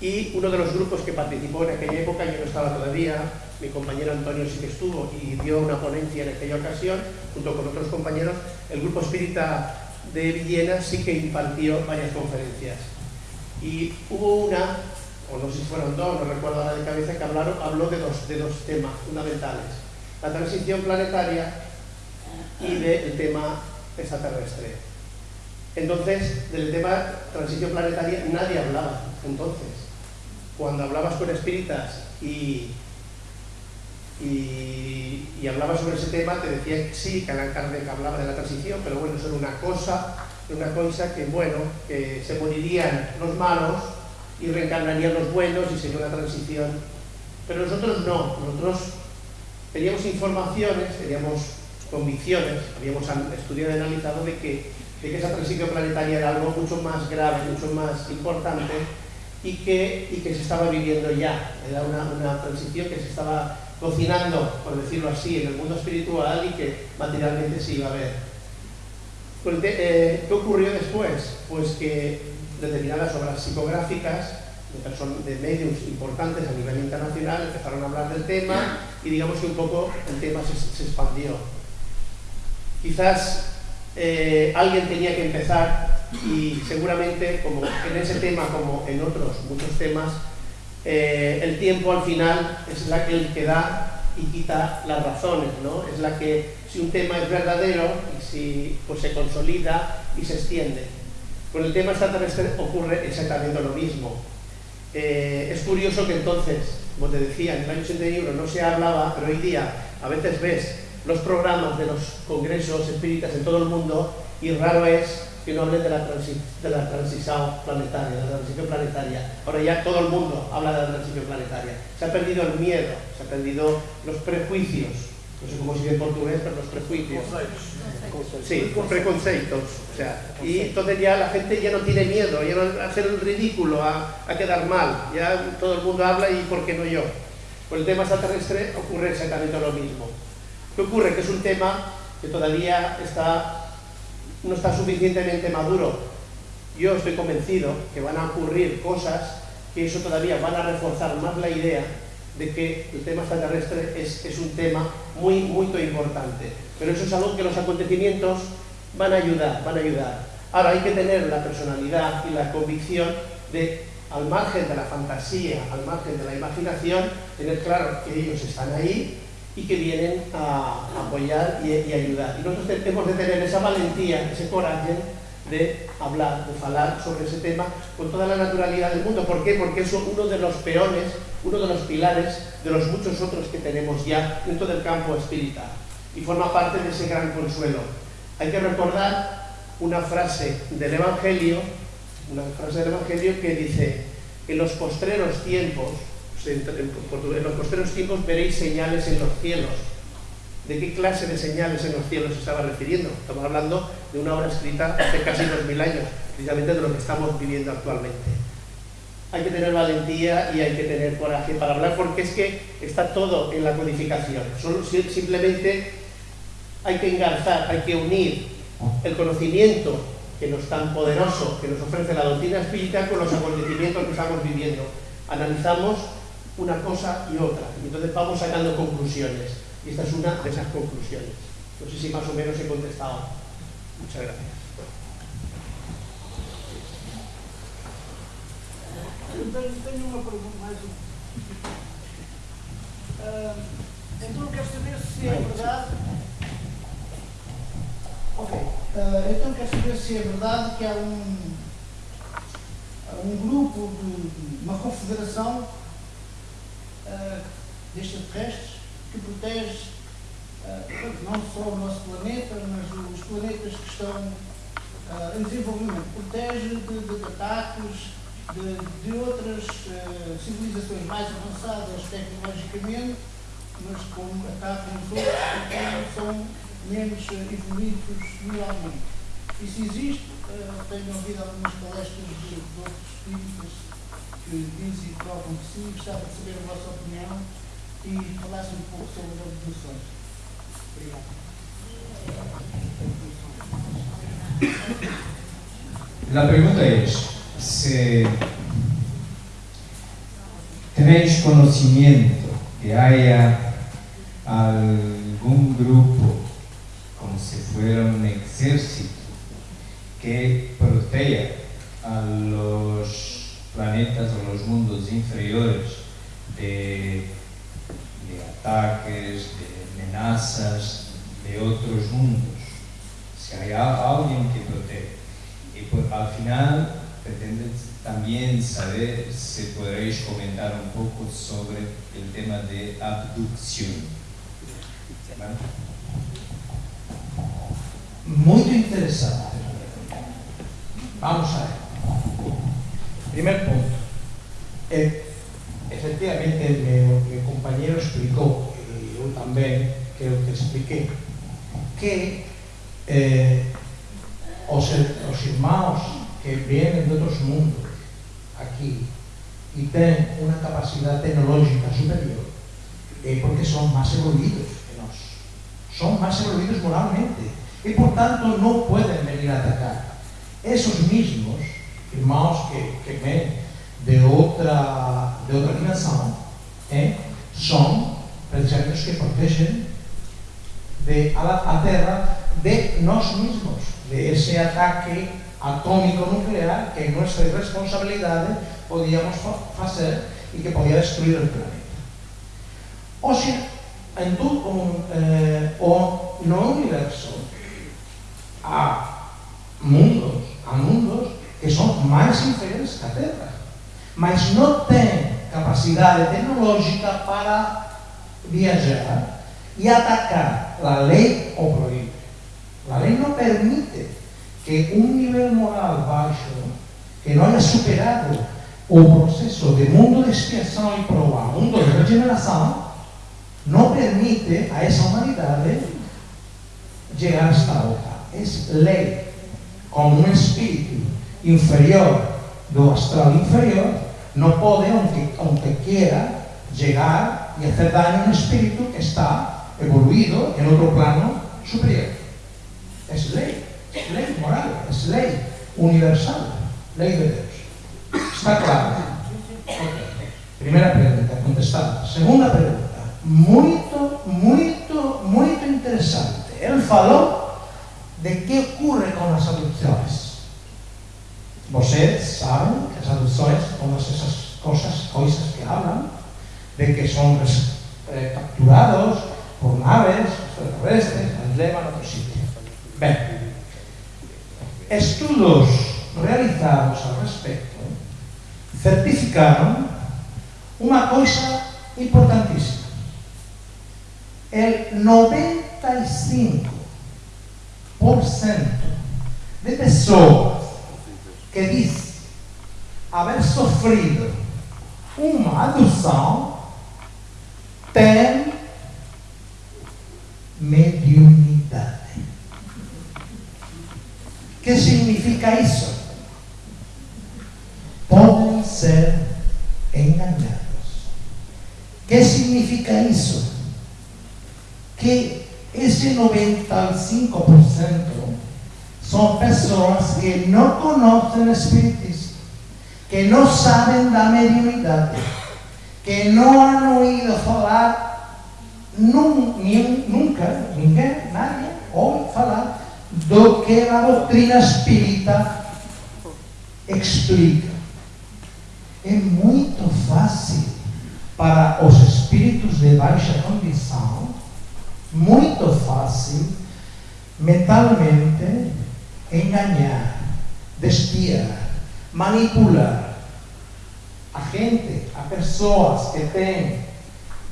B: Y uno de los grupos que participó en aquella época, yo no estaba todavía, mi compañero Antonio sí que estuvo y dio una ponencia en aquella ocasión, junto con otros compañeros, el grupo espírita de Villena sí que impartió varias conferencias. Y hubo una, o no sé si fueron dos, no recuerdo ahora de cabeza, que hablaron, habló de dos, de dos temas fundamentales. La transición planetaria y del tema extraterrestre. Entonces, del tema transición planetaria nadie hablaba entonces. Cuando hablabas con espíritas y, hablabas sobre ese tema, te decía que sí, que Alan Kardec hablaba de la transición, pero bueno, eso era una cosa, una cosa que, bueno, que se morirían los malos y reencarnarían los buenos y sería una transición. Pero nosotros no, nosotros teníamos informaciones, teníamos convicciones, habíamos estudiado y analizado de que esa transición planetaria era algo mucho más grave, mucho más importante y que, y que se estaba viviendo ya. Era una, una transición que se estaba cocinando, por decirlo así, en el mundo espiritual y que materialmente se iba a ver. Pues eh, ¿Qué ocurrió después? Pues que determinadas obras psicográficas de, de medios importantes a nivel internacional empezaron a hablar del tema y digamos que un poco el tema se, se expandió. Quizás eh, alguien tenía que empezar y seguramente como en ese tema como en otros muchos temas eh, el tiempo al final es la que, el que da y quita las razones, ¿no? Es la que, si un tema es verdadero, y si pues se consolida y se extiende. Con el tema extraterrestre ocurre exactamente lo mismo. Eh, es curioso que entonces, como te decía, en el año 81 no se hablaba, pero hoy día a veces ves los programas de los congresos espíritas en todo el mundo y raro es que no hablen de la, de la transición planetaria, de la transición planetaria. Ahora ya todo el mundo habla de la transición planetaria. Se ha perdido el miedo, se han perdido los prejuicios, no sé cómo se dice en portugués, pero los prejuicios. Sí, preconceptos. O sea, y entonces ya la gente ya no tiene miedo, ya no a hacer el ridículo, a, a quedar mal. Ya todo el mundo habla y ¿por qué no yo? Con el tema extraterrestre ocurre exactamente lo mismo. ¿Qué ocurre? Que es un tema que todavía está, no está suficientemente maduro. Yo estoy convencido que van a ocurrir cosas que eso todavía van a reforzar más la idea de que el tema extraterrestre es, es un tema muy, muy importante. Pero eso es algo que los acontecimientos van a ayudar, van a ayudar. Ahora hay que tener la personalidad y la convicción de, al margen de la fantasía, al margen de la imaginación, tener claro que ellos están ahí y que vienen a apoyar y, y ayudar. Y nosotros hemos de tener esa valentía, ese coraje de hablar, de hablar sobre ese tema con toda la naturalidad del mundo. ¿Por qué? Porque es uno de los peones, uno de los pilares de los muchos otros que tenemos ya dentro del campo espiritual y forma parte de ese gran consuelo. Hay que recordar una frase del Evangelio, una frase del Evangelio que dice, en los postreros tiempos, en los postreros tiempos veréis señales en los cielos. ¿De qué clase de señales en los cielos se estaba refiriendo? Estamos hablando de una obra escrita hace casi dos mil años, precisamente de lo que estamos viviendo actualmente. Hay que tener valentía y hay que tener coraje para hablar porque es que está todo en la codificación. Simplemente hay que engarzar, hay que unir el conocimiento que nos tan poderoso que nos ofrece la doctrina espiritual con los acontecimientos que estamos viviendo. Analizamos una cosa y otra y entonces vamos sacando conclusiones. Y esta es una de esas conclusiones. No sé si más o menos he contestado. Muchas gracias.
E: tenho uma pergunta mais um. Uh, então eu quero saber se é verdade. Ok. Uh, então quero saber se é verdade que há um, um grupo, de, uma confederação uh, de extraterrestres que protege uh, não só o nosso planeta, mas os planetas que estão uh, em desenvolvimento. Protege de, de ataques de, de outras civilizações mais avançadas tecnologicamente, mas como atacam os outros que são menos evoluídos moralmente. Isso existe, tenho ouvido algumas palestras de, de outros espíritas e que sim, gostava de saber a vossa opinião y hablaste un poco sobre los buzos.
G: La pregunta es, si tenéis conocimiento que haya algún grupo, como si fuera un ejército, que proteja a los planetas o los mundos inferiores de ataques, de amenazas de otros mundos. Si hay alguien que protege. Y pues, al final pretende también saber si podréis comentar un poco sobre el tema de abducción.
A: Muy interesante. Vamos a ver. Primer punto. Eh, efectivamente meu compañero explicou e eu tamén creo que expliquei que eh, os, que vienen de outros mundos aquí e ten unha capacidade tecnológica superior é porque son máis evoluídos que nós son máis evoluídos moralmente e por tanto non poden venir a atacar esos mismos irmãos que, que ven de outra, de outra dimensão é, são que protegem de, a, a Terra de nós mesmos, de esse ataque atômico nuclear que em nossa responsabilidade podíamos fazer e que podia destruir o planeta. Hoje, em todo um, eh, o, no universo há mundos, há mundos que são mais inferiores que Terra mas não tem capacidade tecnológica para viajar e atacar a lei ou proíbe. A lei não permite que um nível moral baixo, que não haya superado o processo de mundo de expiação e prova, mundo de regeneração, não permite a essa humanidade chegar a esta outra. É lei, como um espírito inferior do astral inferior, no puede, aunque, aunque quiera, llegar y hacer daño a un espíritu que está evoluido en otro plano superior. Es ley, es ley moral, es ley universal, ley de Dios. Está claro. Primera pregunta. contestado. Segunda pregunta, muito, muito, muito interessante. Ele falou de que ocorre com as adoções. Vocês saben que as aductores, todas esas cosas, coisas que hablan, de que son eh, capturados por naves extraterrestres, as llevan a outro sitio. Ben, estudos realizados al respecto certificaron una coisa importantísima. El 95% de pessoas que dizem haver sofrido uma adoção tem mediunidade. Que significa isso? Podem ser enganados. Que significa isso? Que esse 95% são pessoas que não conhecem o Espiritismo, que não sabem da mediunidade, que não han ouído falar nunca, ninguém, nadie, ouve falar do que a doutrina espírita explica. É muito fácil para os espíritos de baixa condição, muito fácil, mentalmente, engañar, despiar, manipular a gente, a pessoas que têm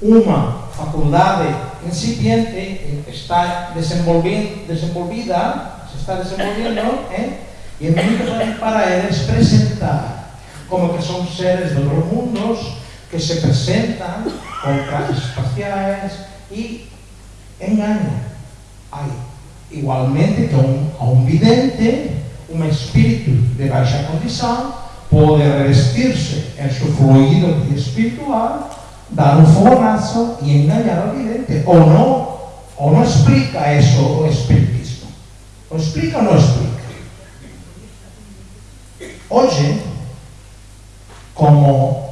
A: uma faculdade incipiente, está desenvolvida, se está desenvolvendo, ¿eh? e é muito para eles presentar como que são seres de outros mundos, que se presentam com trajes espaciais e enganam. Aí, igualmente que un, a un vidente, un espíritu de baixa condição, pode revestir-se em seu fluido espiritual, dar um fogonazo e enganar ao vidente. Ou não, ou não explica isso o espiritismo. Ou explica ou não explica? Hoje, como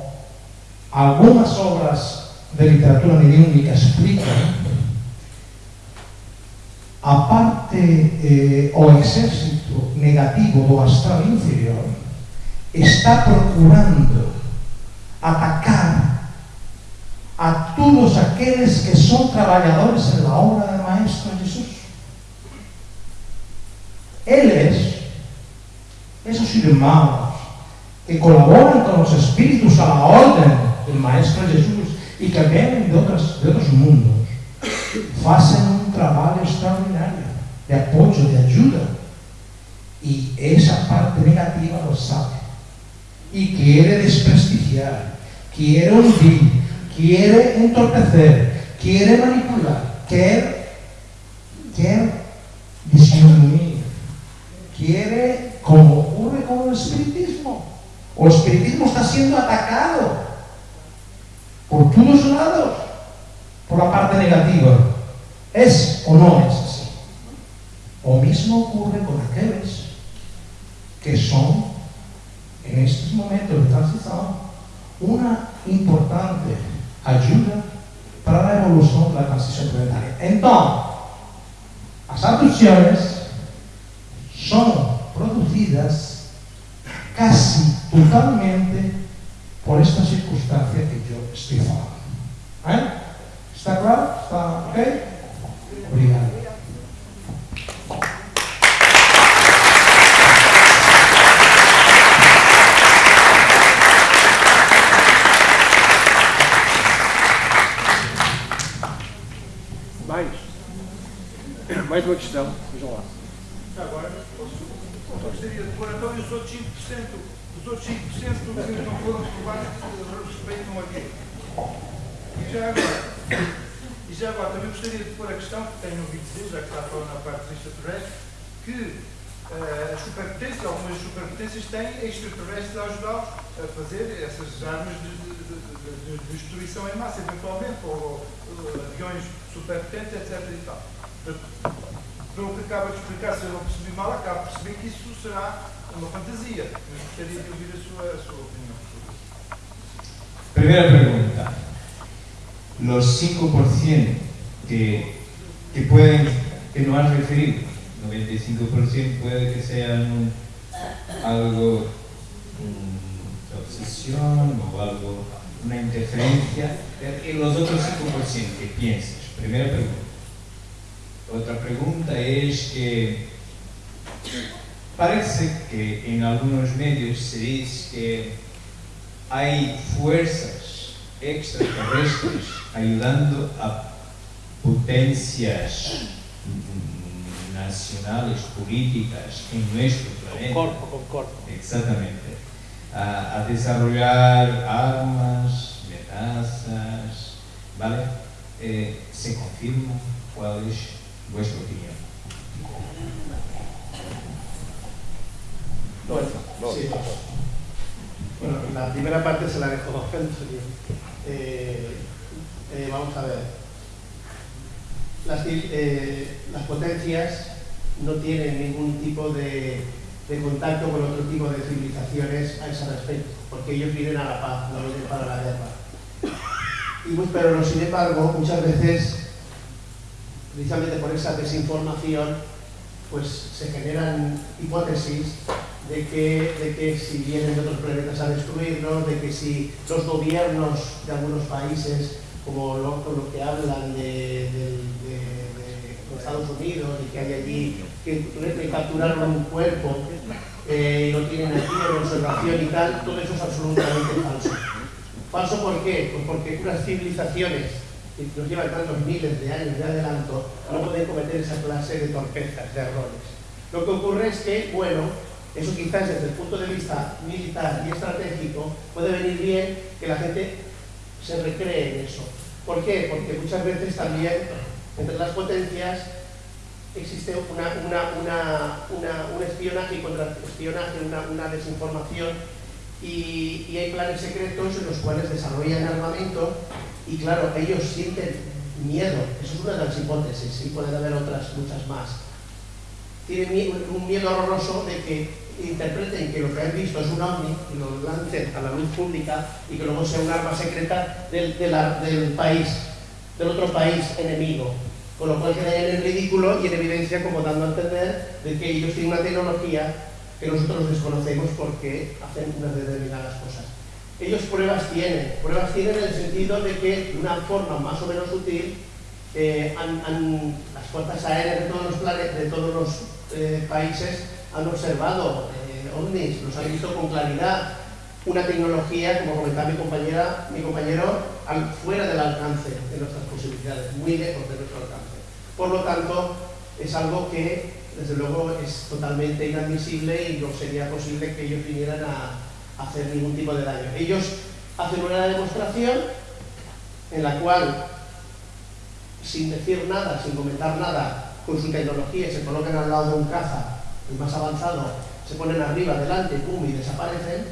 A: algumas obras de literatura mediúnica explicam, a parte eh, o exército negativo do astral inferior está procurando atacar a todos aqueles que son traballadores en la obra del Maestro Jesús. Eles, esos irmãos que colaboran con los espíritus a la orden del Maestro Jesús y que vienen de, otras, de otros mundos, hacen un trabalho extraordinário de apoio, de ajuda. E essa parte negativa lo sabe. E quer desprestigiar, quer hundir, quer entorpecer, quer manipular, quer, quer disminuir, quer, como ocurre con o espiritismo. O espiritismo está sendo atacado por todos os lados, por a parte negativa. ¿Es o no es así? O mismo ocurre con aquellos que son, en estos momentos de transición, una importante ayuda para la evolución de la transición planetaria. Entonces, las abducciones son producidas casi totalmente por esta circunstancia que yo estoy hablando. ¿Eh? ¿Está claro? ¿Está ok? Obrigado.
C: Mais? Mais uma questão. Vejam lá.
J: Agora, gostaria de pôr então os outros 5%, os outros 5% que não foram provados que respeitam aqui. E já agora. E já agora também gostaria de pôr a questão, que tenho ouvido dizer, já que está falar na parte dos extraterrestres, que uh, as superpotências, algumas superpotências têm extraterrestres a ajudá-los a fazer essas armas de, de, de, de, destruição em massa, eventualmente, ou, ou aviões superpotentes, etc. E tal. Pelo que acaba de explicar, se eu não percebi mal, acabo de perceber que isso será uma fantasia. Mas gostaria de ouvir a sua, a sua opinião.
G: Primeira pergunta. Los 5% que, que pueden, que no has referido, 95% puede que sean algo de obsesión o algo, una interferencia, y los otros 5% que piensas, primera pregunta. Otra pregunta es que parece que en algunos medios se dice que hay fuerzas extraterrestres ayudando a potencias nacionales, políticas en nuestro planeta.
B: Concordo, concordo.
G: Exactamente. A, a desarrollar armas, amenazas, ¿vale? Eh, ¿Se confirma cuál es vuestra opinión?
B: Bueno, sí. Bueno, la primera parte se la dejo a. Eh, eh, vamos a ver. Las, eh, las potencias no tienen ningún tipo de, contacto con otro tipo de civilizaciones a ese respecto, porque ellos vienen a la paz, no vienen para la guerra. Y pues, pero sin embargo, muchas veces, precisamente por esa desinformación, pues se generan hipótesis de que, de que si vienen de otros planetas a destruirnos, de que si los gobiernos de algunos países, como lo, lo que hablan de, de, de, de Estados Unidos, y que hay allí, que, que capturaron un cuerpo eh, y lo tienen aquí en observación y tal, todo eso es absolutamente falso. ¿Falso por qué? Pues porque unas civilizaciones que nos llevan tantos miles de años de adelanto no pueden cometer esa clase de torpezas, de errores. Lo que ocurre es que, bueno, eso quizás desde el punto de vista militar y estratégico puede venir bien que la gente se recree en eso. ¿Por qué? Porque muchas veces también entre las potencias existe una, una, una, un espionaje y contraespionaje, una, una desinformación y, y, hay planes secretos en los cuales desarrollan armamento y claro, ellos sienten miedo, eso es una de las hipótesis, y pueden haber otras muchas más. Tienen un miedo horroroso de que interpreten que lo que han visto es un ovni y lo lancen a la luz pública y que luego sea un arma secreta del, del país, del otro país enemigo. Con lo cual quedan en ridículo y en evidencia como dando a entender de que ellos tienen una tecnología que nosotros desconocemos porque hacen unas determinadas cosas. Ellos pruebas tienen, pruebas tienen en el sentido de que de una forma más o menos útil eh, han, las fuerzas aéreas de todos los, planetas, de todos los eh, países han observado eh, ovnis, los han visto con claridad, una tecnología, como comentaba mi, compañera, mi compañero, fuera del alcance de nuestras posibilidades, muy lejos de nuestro alcance. Por lo tanto, es algo que, desde luego, es totalmente inadmisible y no sería posible que ellos vinieran a hacer ningún tipo de daño. Ellos hacen una demostración en la cual, sin decir nada, sin comentar nada, con su tecnología se colocan al lado de un caza el más avanzado, se ponen arriba, delante, pum, y desaparecen.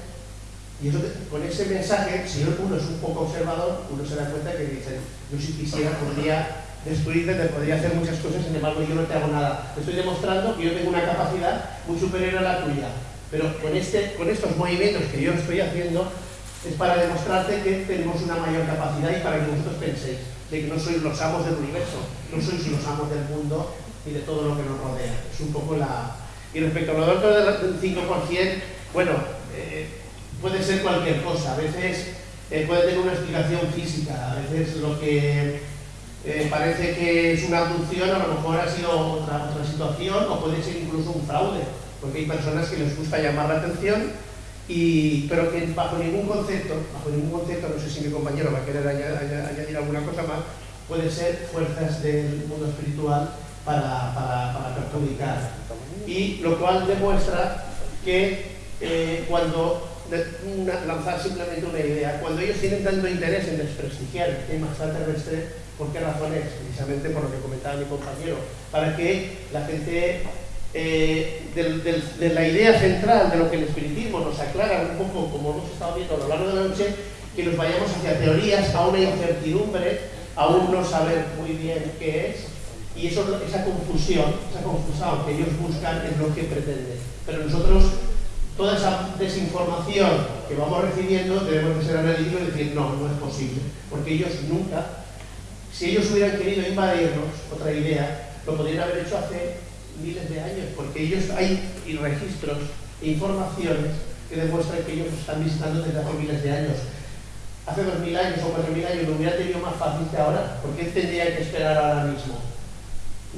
B: Y con ese mensaje, si uno es un poco observador, uno se da cuenta que dicen, yo si quisiera podría destruirte, te podría hacer muchas cosas, sin embargo yo no te hago nada. Te estoy demostrando que yo tengo una capacidad muy superior a la tuya. Pero con, este, con estos movimientos que yo estoy haciendo, es para demostrarte que tenemos una mayor capacidad y para que vosotros penséis de que no sois los amos del universo, no sois los amos del mundo y de todo lo que nos rodea. Es un poco la, y respecto a lo otro del 5%, bueno, eh, puede ser cualquier cosa. A veces eh, puede tener una explicación física, a veces lo que eh, parece que es una abducción a lo mejor ha sido otra, situación o puede ser incluso un fraude, porque hay personas que les gusta llamar la atención y, pero que bajo ningún concepto, bajo ningún concepto, no sé si mi compañero va a querer añadir, añadir alguna cosa más, puede ser fuerzas del mundo espiritual para, para, para perjudicar y lo cual demuestra que eh, cuando lanzar simplemente una idea, cuando ellos tienen tanto interés en desprestigiar el tema extraterrestre, ¿por qué razones? Precisamente por lo que comentaba mi compañero, para que la gente eh, de la idea central de lo que el espiritismo nos aclara un poco, como hemos estado viendo a lo largo de la noche, que nos vayamos hacia teorías, a una incertidumbre, a un no saber muy bien qué es, y eso, esa confusión, esa confusión que ellos buscan es lo que pretenden. Pero nosotros, toda esa desinformación que vamos recibiendo, debemos de ser analíticos y decir, no, no es posible. Porque ellos nunca Si ellos hubieran querido invadirnos, otra idea, lo podrían haber hecho hace miles de años, porque ellos hay registros e informaciones que demuestran que ellos están visitando desde hace miles de años. Hace dos mil años o cuatro mil años lo hubiera tenido más fácil que ahora. ¿Por qué tendría que esperar ahora mismo?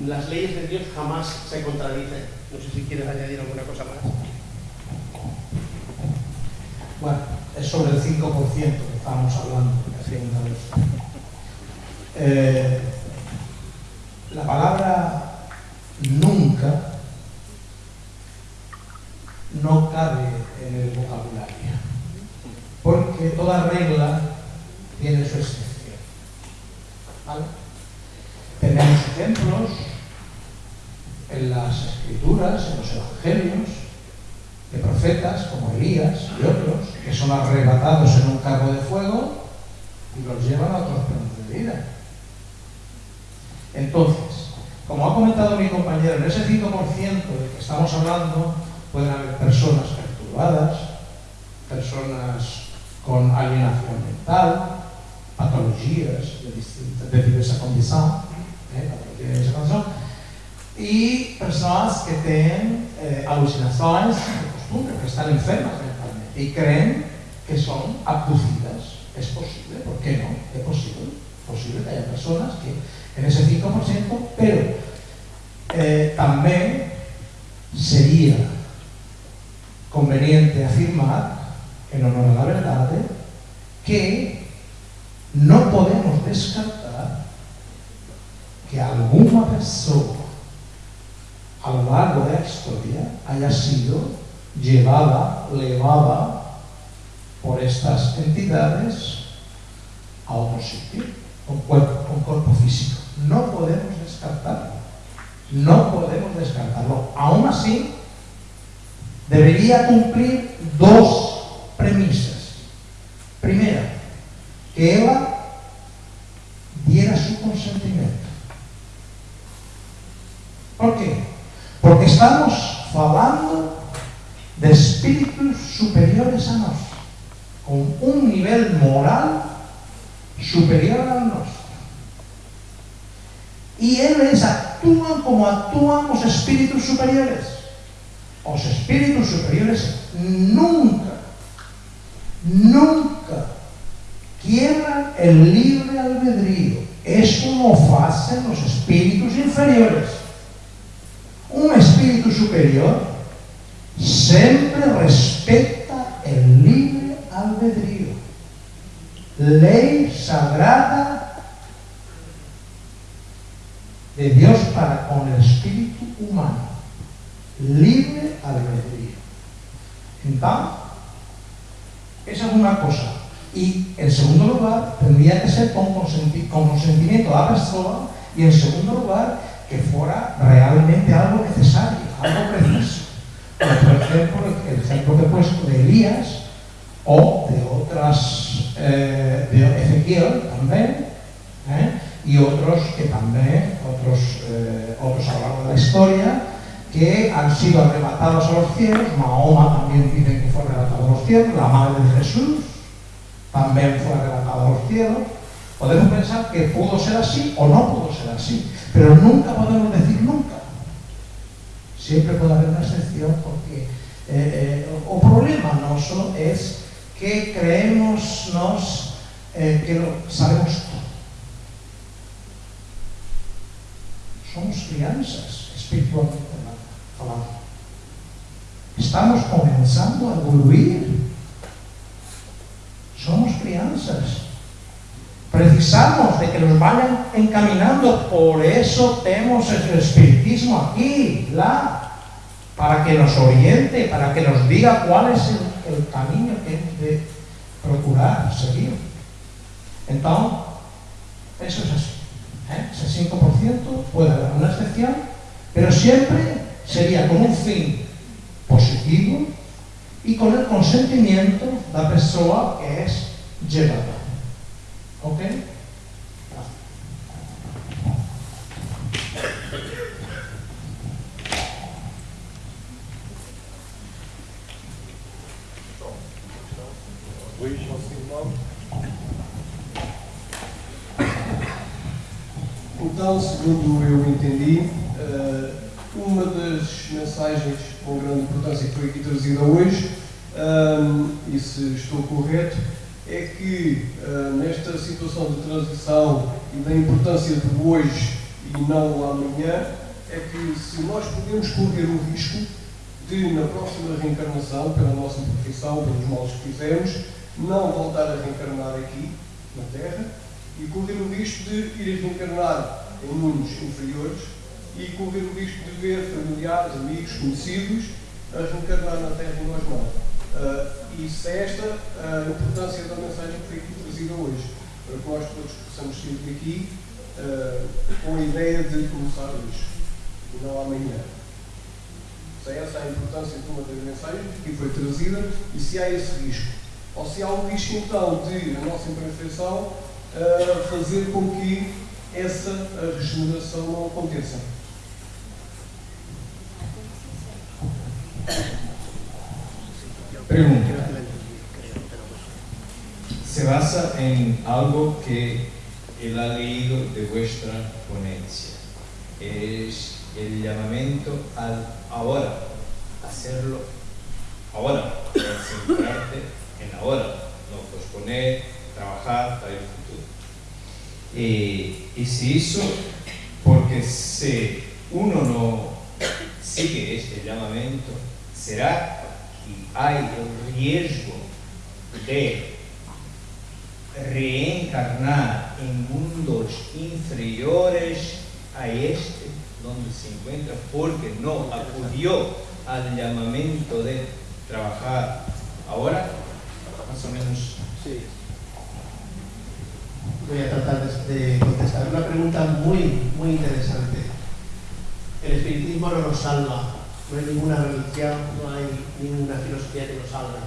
B: Las leyes de Dios jamás se contradicen. No sé si quieres añadir alguna cosa más.
A: Bueno, es sobre el 5% que estábamos hablando la segunda vez. Eh, la palabra nunca no cabe en el vocabulario, porque toda regla tiene su excepción. ¿Vale? Ejemplos en las escrituras, en los evangelios, de profetas como Elías y otros, que son arrebatados en un carro de fuego y los llevan a otros planos de vida. Entonces, como ha comentado mi compañero, en ese 5% de que estamos hablando pueden haber personas perturbadas, personas con alienación mental, patologías de, distinta, de diversa condición, ¿eh? y personas que tienen eh, alucinaciones de costumbre, que están enfermas mentalmente y creen que son abducidas. Es posible, ¿por qué no? Es posible, posible que haya personas que en ese 5%, pero eh, también sería conveniente afirmar, en honor a la verdad, que no podemos descartar que alguna persona a lo largo de la historia haya sido llevada, levada por estas entidades a otro sitio, con cuerpo, cuerpo físico. No podemos descartarlo. No podemos descartarlo. Aún así, debería cumplir dos premisas. Primera, que ella diera su consentimiento. ¿Por qué? Porque estamos falando de espíritus superiores a nós, con un nivel moral superior al nosso. E eles actúan como actúan os espíritus superiores. Os espíritus superiores nunca, nunca quiebran el libre albedrío. Eso no hacen los espíritus inferiores. Un espíritu superior siempre respeta el libre albedrío. Ley sagrada de Dios para con el espíritu humano. Libre albedrío. Entonces, esa es una cosa. Y en segundo lugar, tendría que ser con, consentimiento de la persona. Y en segundo lugar, que fuera realmente algo necesario, algo preciso. por ejemplo, el ejemplo que he puesto de Elías o de otras, eh, de Ezequiel también, ¿eh? y otros que también, otros, eh, otros a lo largo de la historia, que han sido arrebatados a los cielos. Mahoma también dice que fue arrebatado a los cielos, la madre de Jesús también fue arrebatada a los cielos. Podemos pensar que pudo ser así o no pudo ser así, pero nunca podemos decir nunca. Siempre puede haber una excepción porque eh, eh, o problema nuestro es que creemos nos eh, que lo, sabemos todo. Somos crianzas espiritualmente falando. Estamos comenzando a evoluir. Somos crianzas precisamos de que nos vayan encaminando, por eso tenemos el espiritismo aquí, la, para que nos oriente, para que nos diga cuál es el, camino que hemos de procurar seguir. Entonces, eso es así. ¿eh? Ese 5% puede haber una excepción, pero siempre sería con un fin positivo y con el consentimiento de la persona que es llevada. ¿Ok?
D: Portanto, segundo eu entendi, eh, uma das mensagens com grande importância que foi aqui trazida hoje, eh, e se estou correto, é que eh, nesta situação de transição e da importância do hoje e não amanhã, é que se nós podemos correr o risco de, na próxima reencarnação, pela nossa profissão, pelos males que fizemos, não voltar a reencarnar aqui, na Terra, e correr o risco de ir reencarnar em mundos inferiores e correr o risco de ver familiares, amigos, conhecidos a reencarnar na Terra e nós não. Uh, isso é esta a importância da mensagem que foi aqui trazida hoje, para que nós todos possamos sair daqui uh, com a ideia de começar hoje e não amanhã. Se é essa a importância de uma das mensagens que foi trazida e se há esse risco. Ou se há o risco então de a nossa imperfeição uh, fazer com que essa regeneração não aconteça.
G: Pregunta. Se basa en algo que él ha leído de vuestra ponencia. Es el llamamiento al ahora, hacerlo ahora, centrarte en ahora, no posponer, trabajar para el futuro. Eh, y si eso, porque si uno no sigue este llamamiento, será que hay el riesgo de reencarnar en mundos inferiores a este donde se encuentra porque no acudió al llamamiento de trabajar ahora, más o menos.
B: Sí. Voy a tratar de contestar una pregunta muy, muy interesante. El espiritismo no nos salva, no hay ninguna religión, no hay ninguna filosofía que nos salve.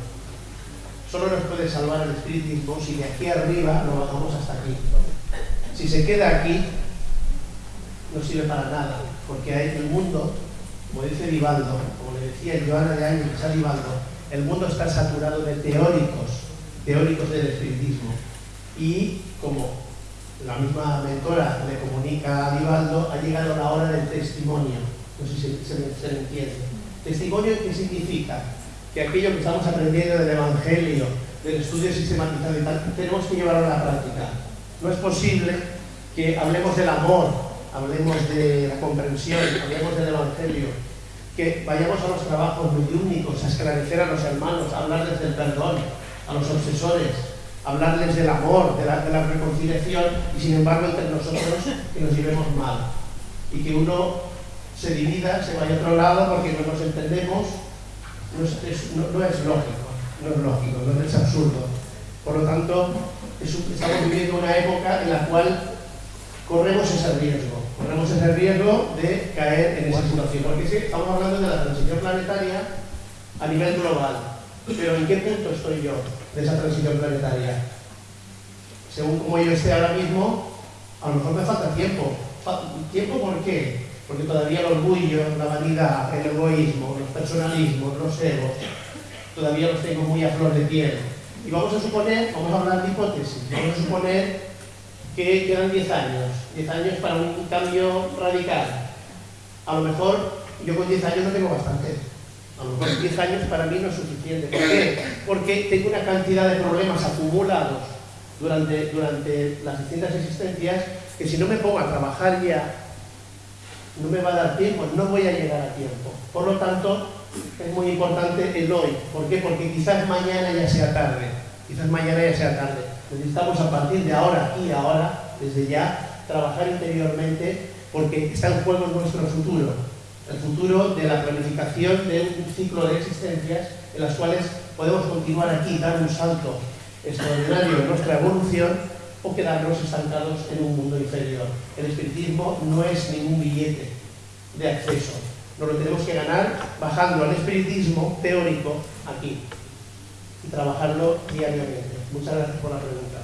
B: Solo nos puede salvar el espiritismo si de aquí arriba lo bajamos hasta aquí. Si se queda aquí, no sirve para nada, porque hay el mundo, como dice Vivaldo, como le decía Joana de Ángel a el mundo está saturado de teóricos, teóricos del espiritismo. Y como la misma mentora le comunica a Vivaldo, ha llegado la hora del testimonio. No sé si se, se, entiende. ¿Testimonio qué significa? Que aquello que estamos aprendiendo del Evangelio, del estudio sistematizado y tal, tenemos que llevarlo a la práctica. No es posible que hablemos del amor, hablemos de la comprensión, hablemos del Evangelio, que vayamos a los trabajos únicos, a esclarecer a los hermanos, a hablarles del perdón, a los obsesores, hablarles del amor, de la, de la, reconciliación, y sin embargo entre nosotros que nos llevemos mal. Y que uno se divida, se vaya a otro lado porque no nos entendemos, no es, no, es lógico, no es lógico, no es absurdo. Por lo tanto, estamos viviendo una época en la cual corremos ese riesgo, corremos ese riesgo de caer en esa situación. Porque sí, estamos hablando de la transición planetaria a nivel global, pero ¿en qué punto estoy yo de esa transición planetaria? Según como yo esté ahora mismo, a lo mejor me falta tiempo. ¿Tiempo por qué? Porque todavía el orgullo, la vanidad, el egoísmo, los personalismos, los egos, todavía los tengo muy a flor de piel. Y vamos a suponer, vamos a hablar de hipótesis, vamos a suponer que quedan 10 años, 10 años para un cambio radical. A lo mejor yo con 10 años no tengo bastante. A lo mejor 10 años para mí no es suficiente. ¿Por qué? Porque tengo una cantidad de problemas acumulados durante, durante las distintas existencias que si no me pongo a trabajar ya, no me va a dar tiempo, no voy a llegar a tiempo. Por lo tanto, es muy importante el hoy. ¿Por qué? Porque quizás mañana ya sea tarde. Quizás mañana ya sea tarde. Necesitamos a partir de ahora y ahora, desde ya, trabajar interiormente porque está en juego nuestro futuro. El futuro de la planificación de un ciclo de existencias en las cuales podemos continuar aquí, dar un salto extraordinario en nuestra evolución o quedarnos estancados en un mundo inferior. El espiritismo no es ningún billete de acceso. Nos lo tenemos que ganar bajando al espiritismo teórico aquí y trabajarlo diariamente. Muchas gracias por la pregunta.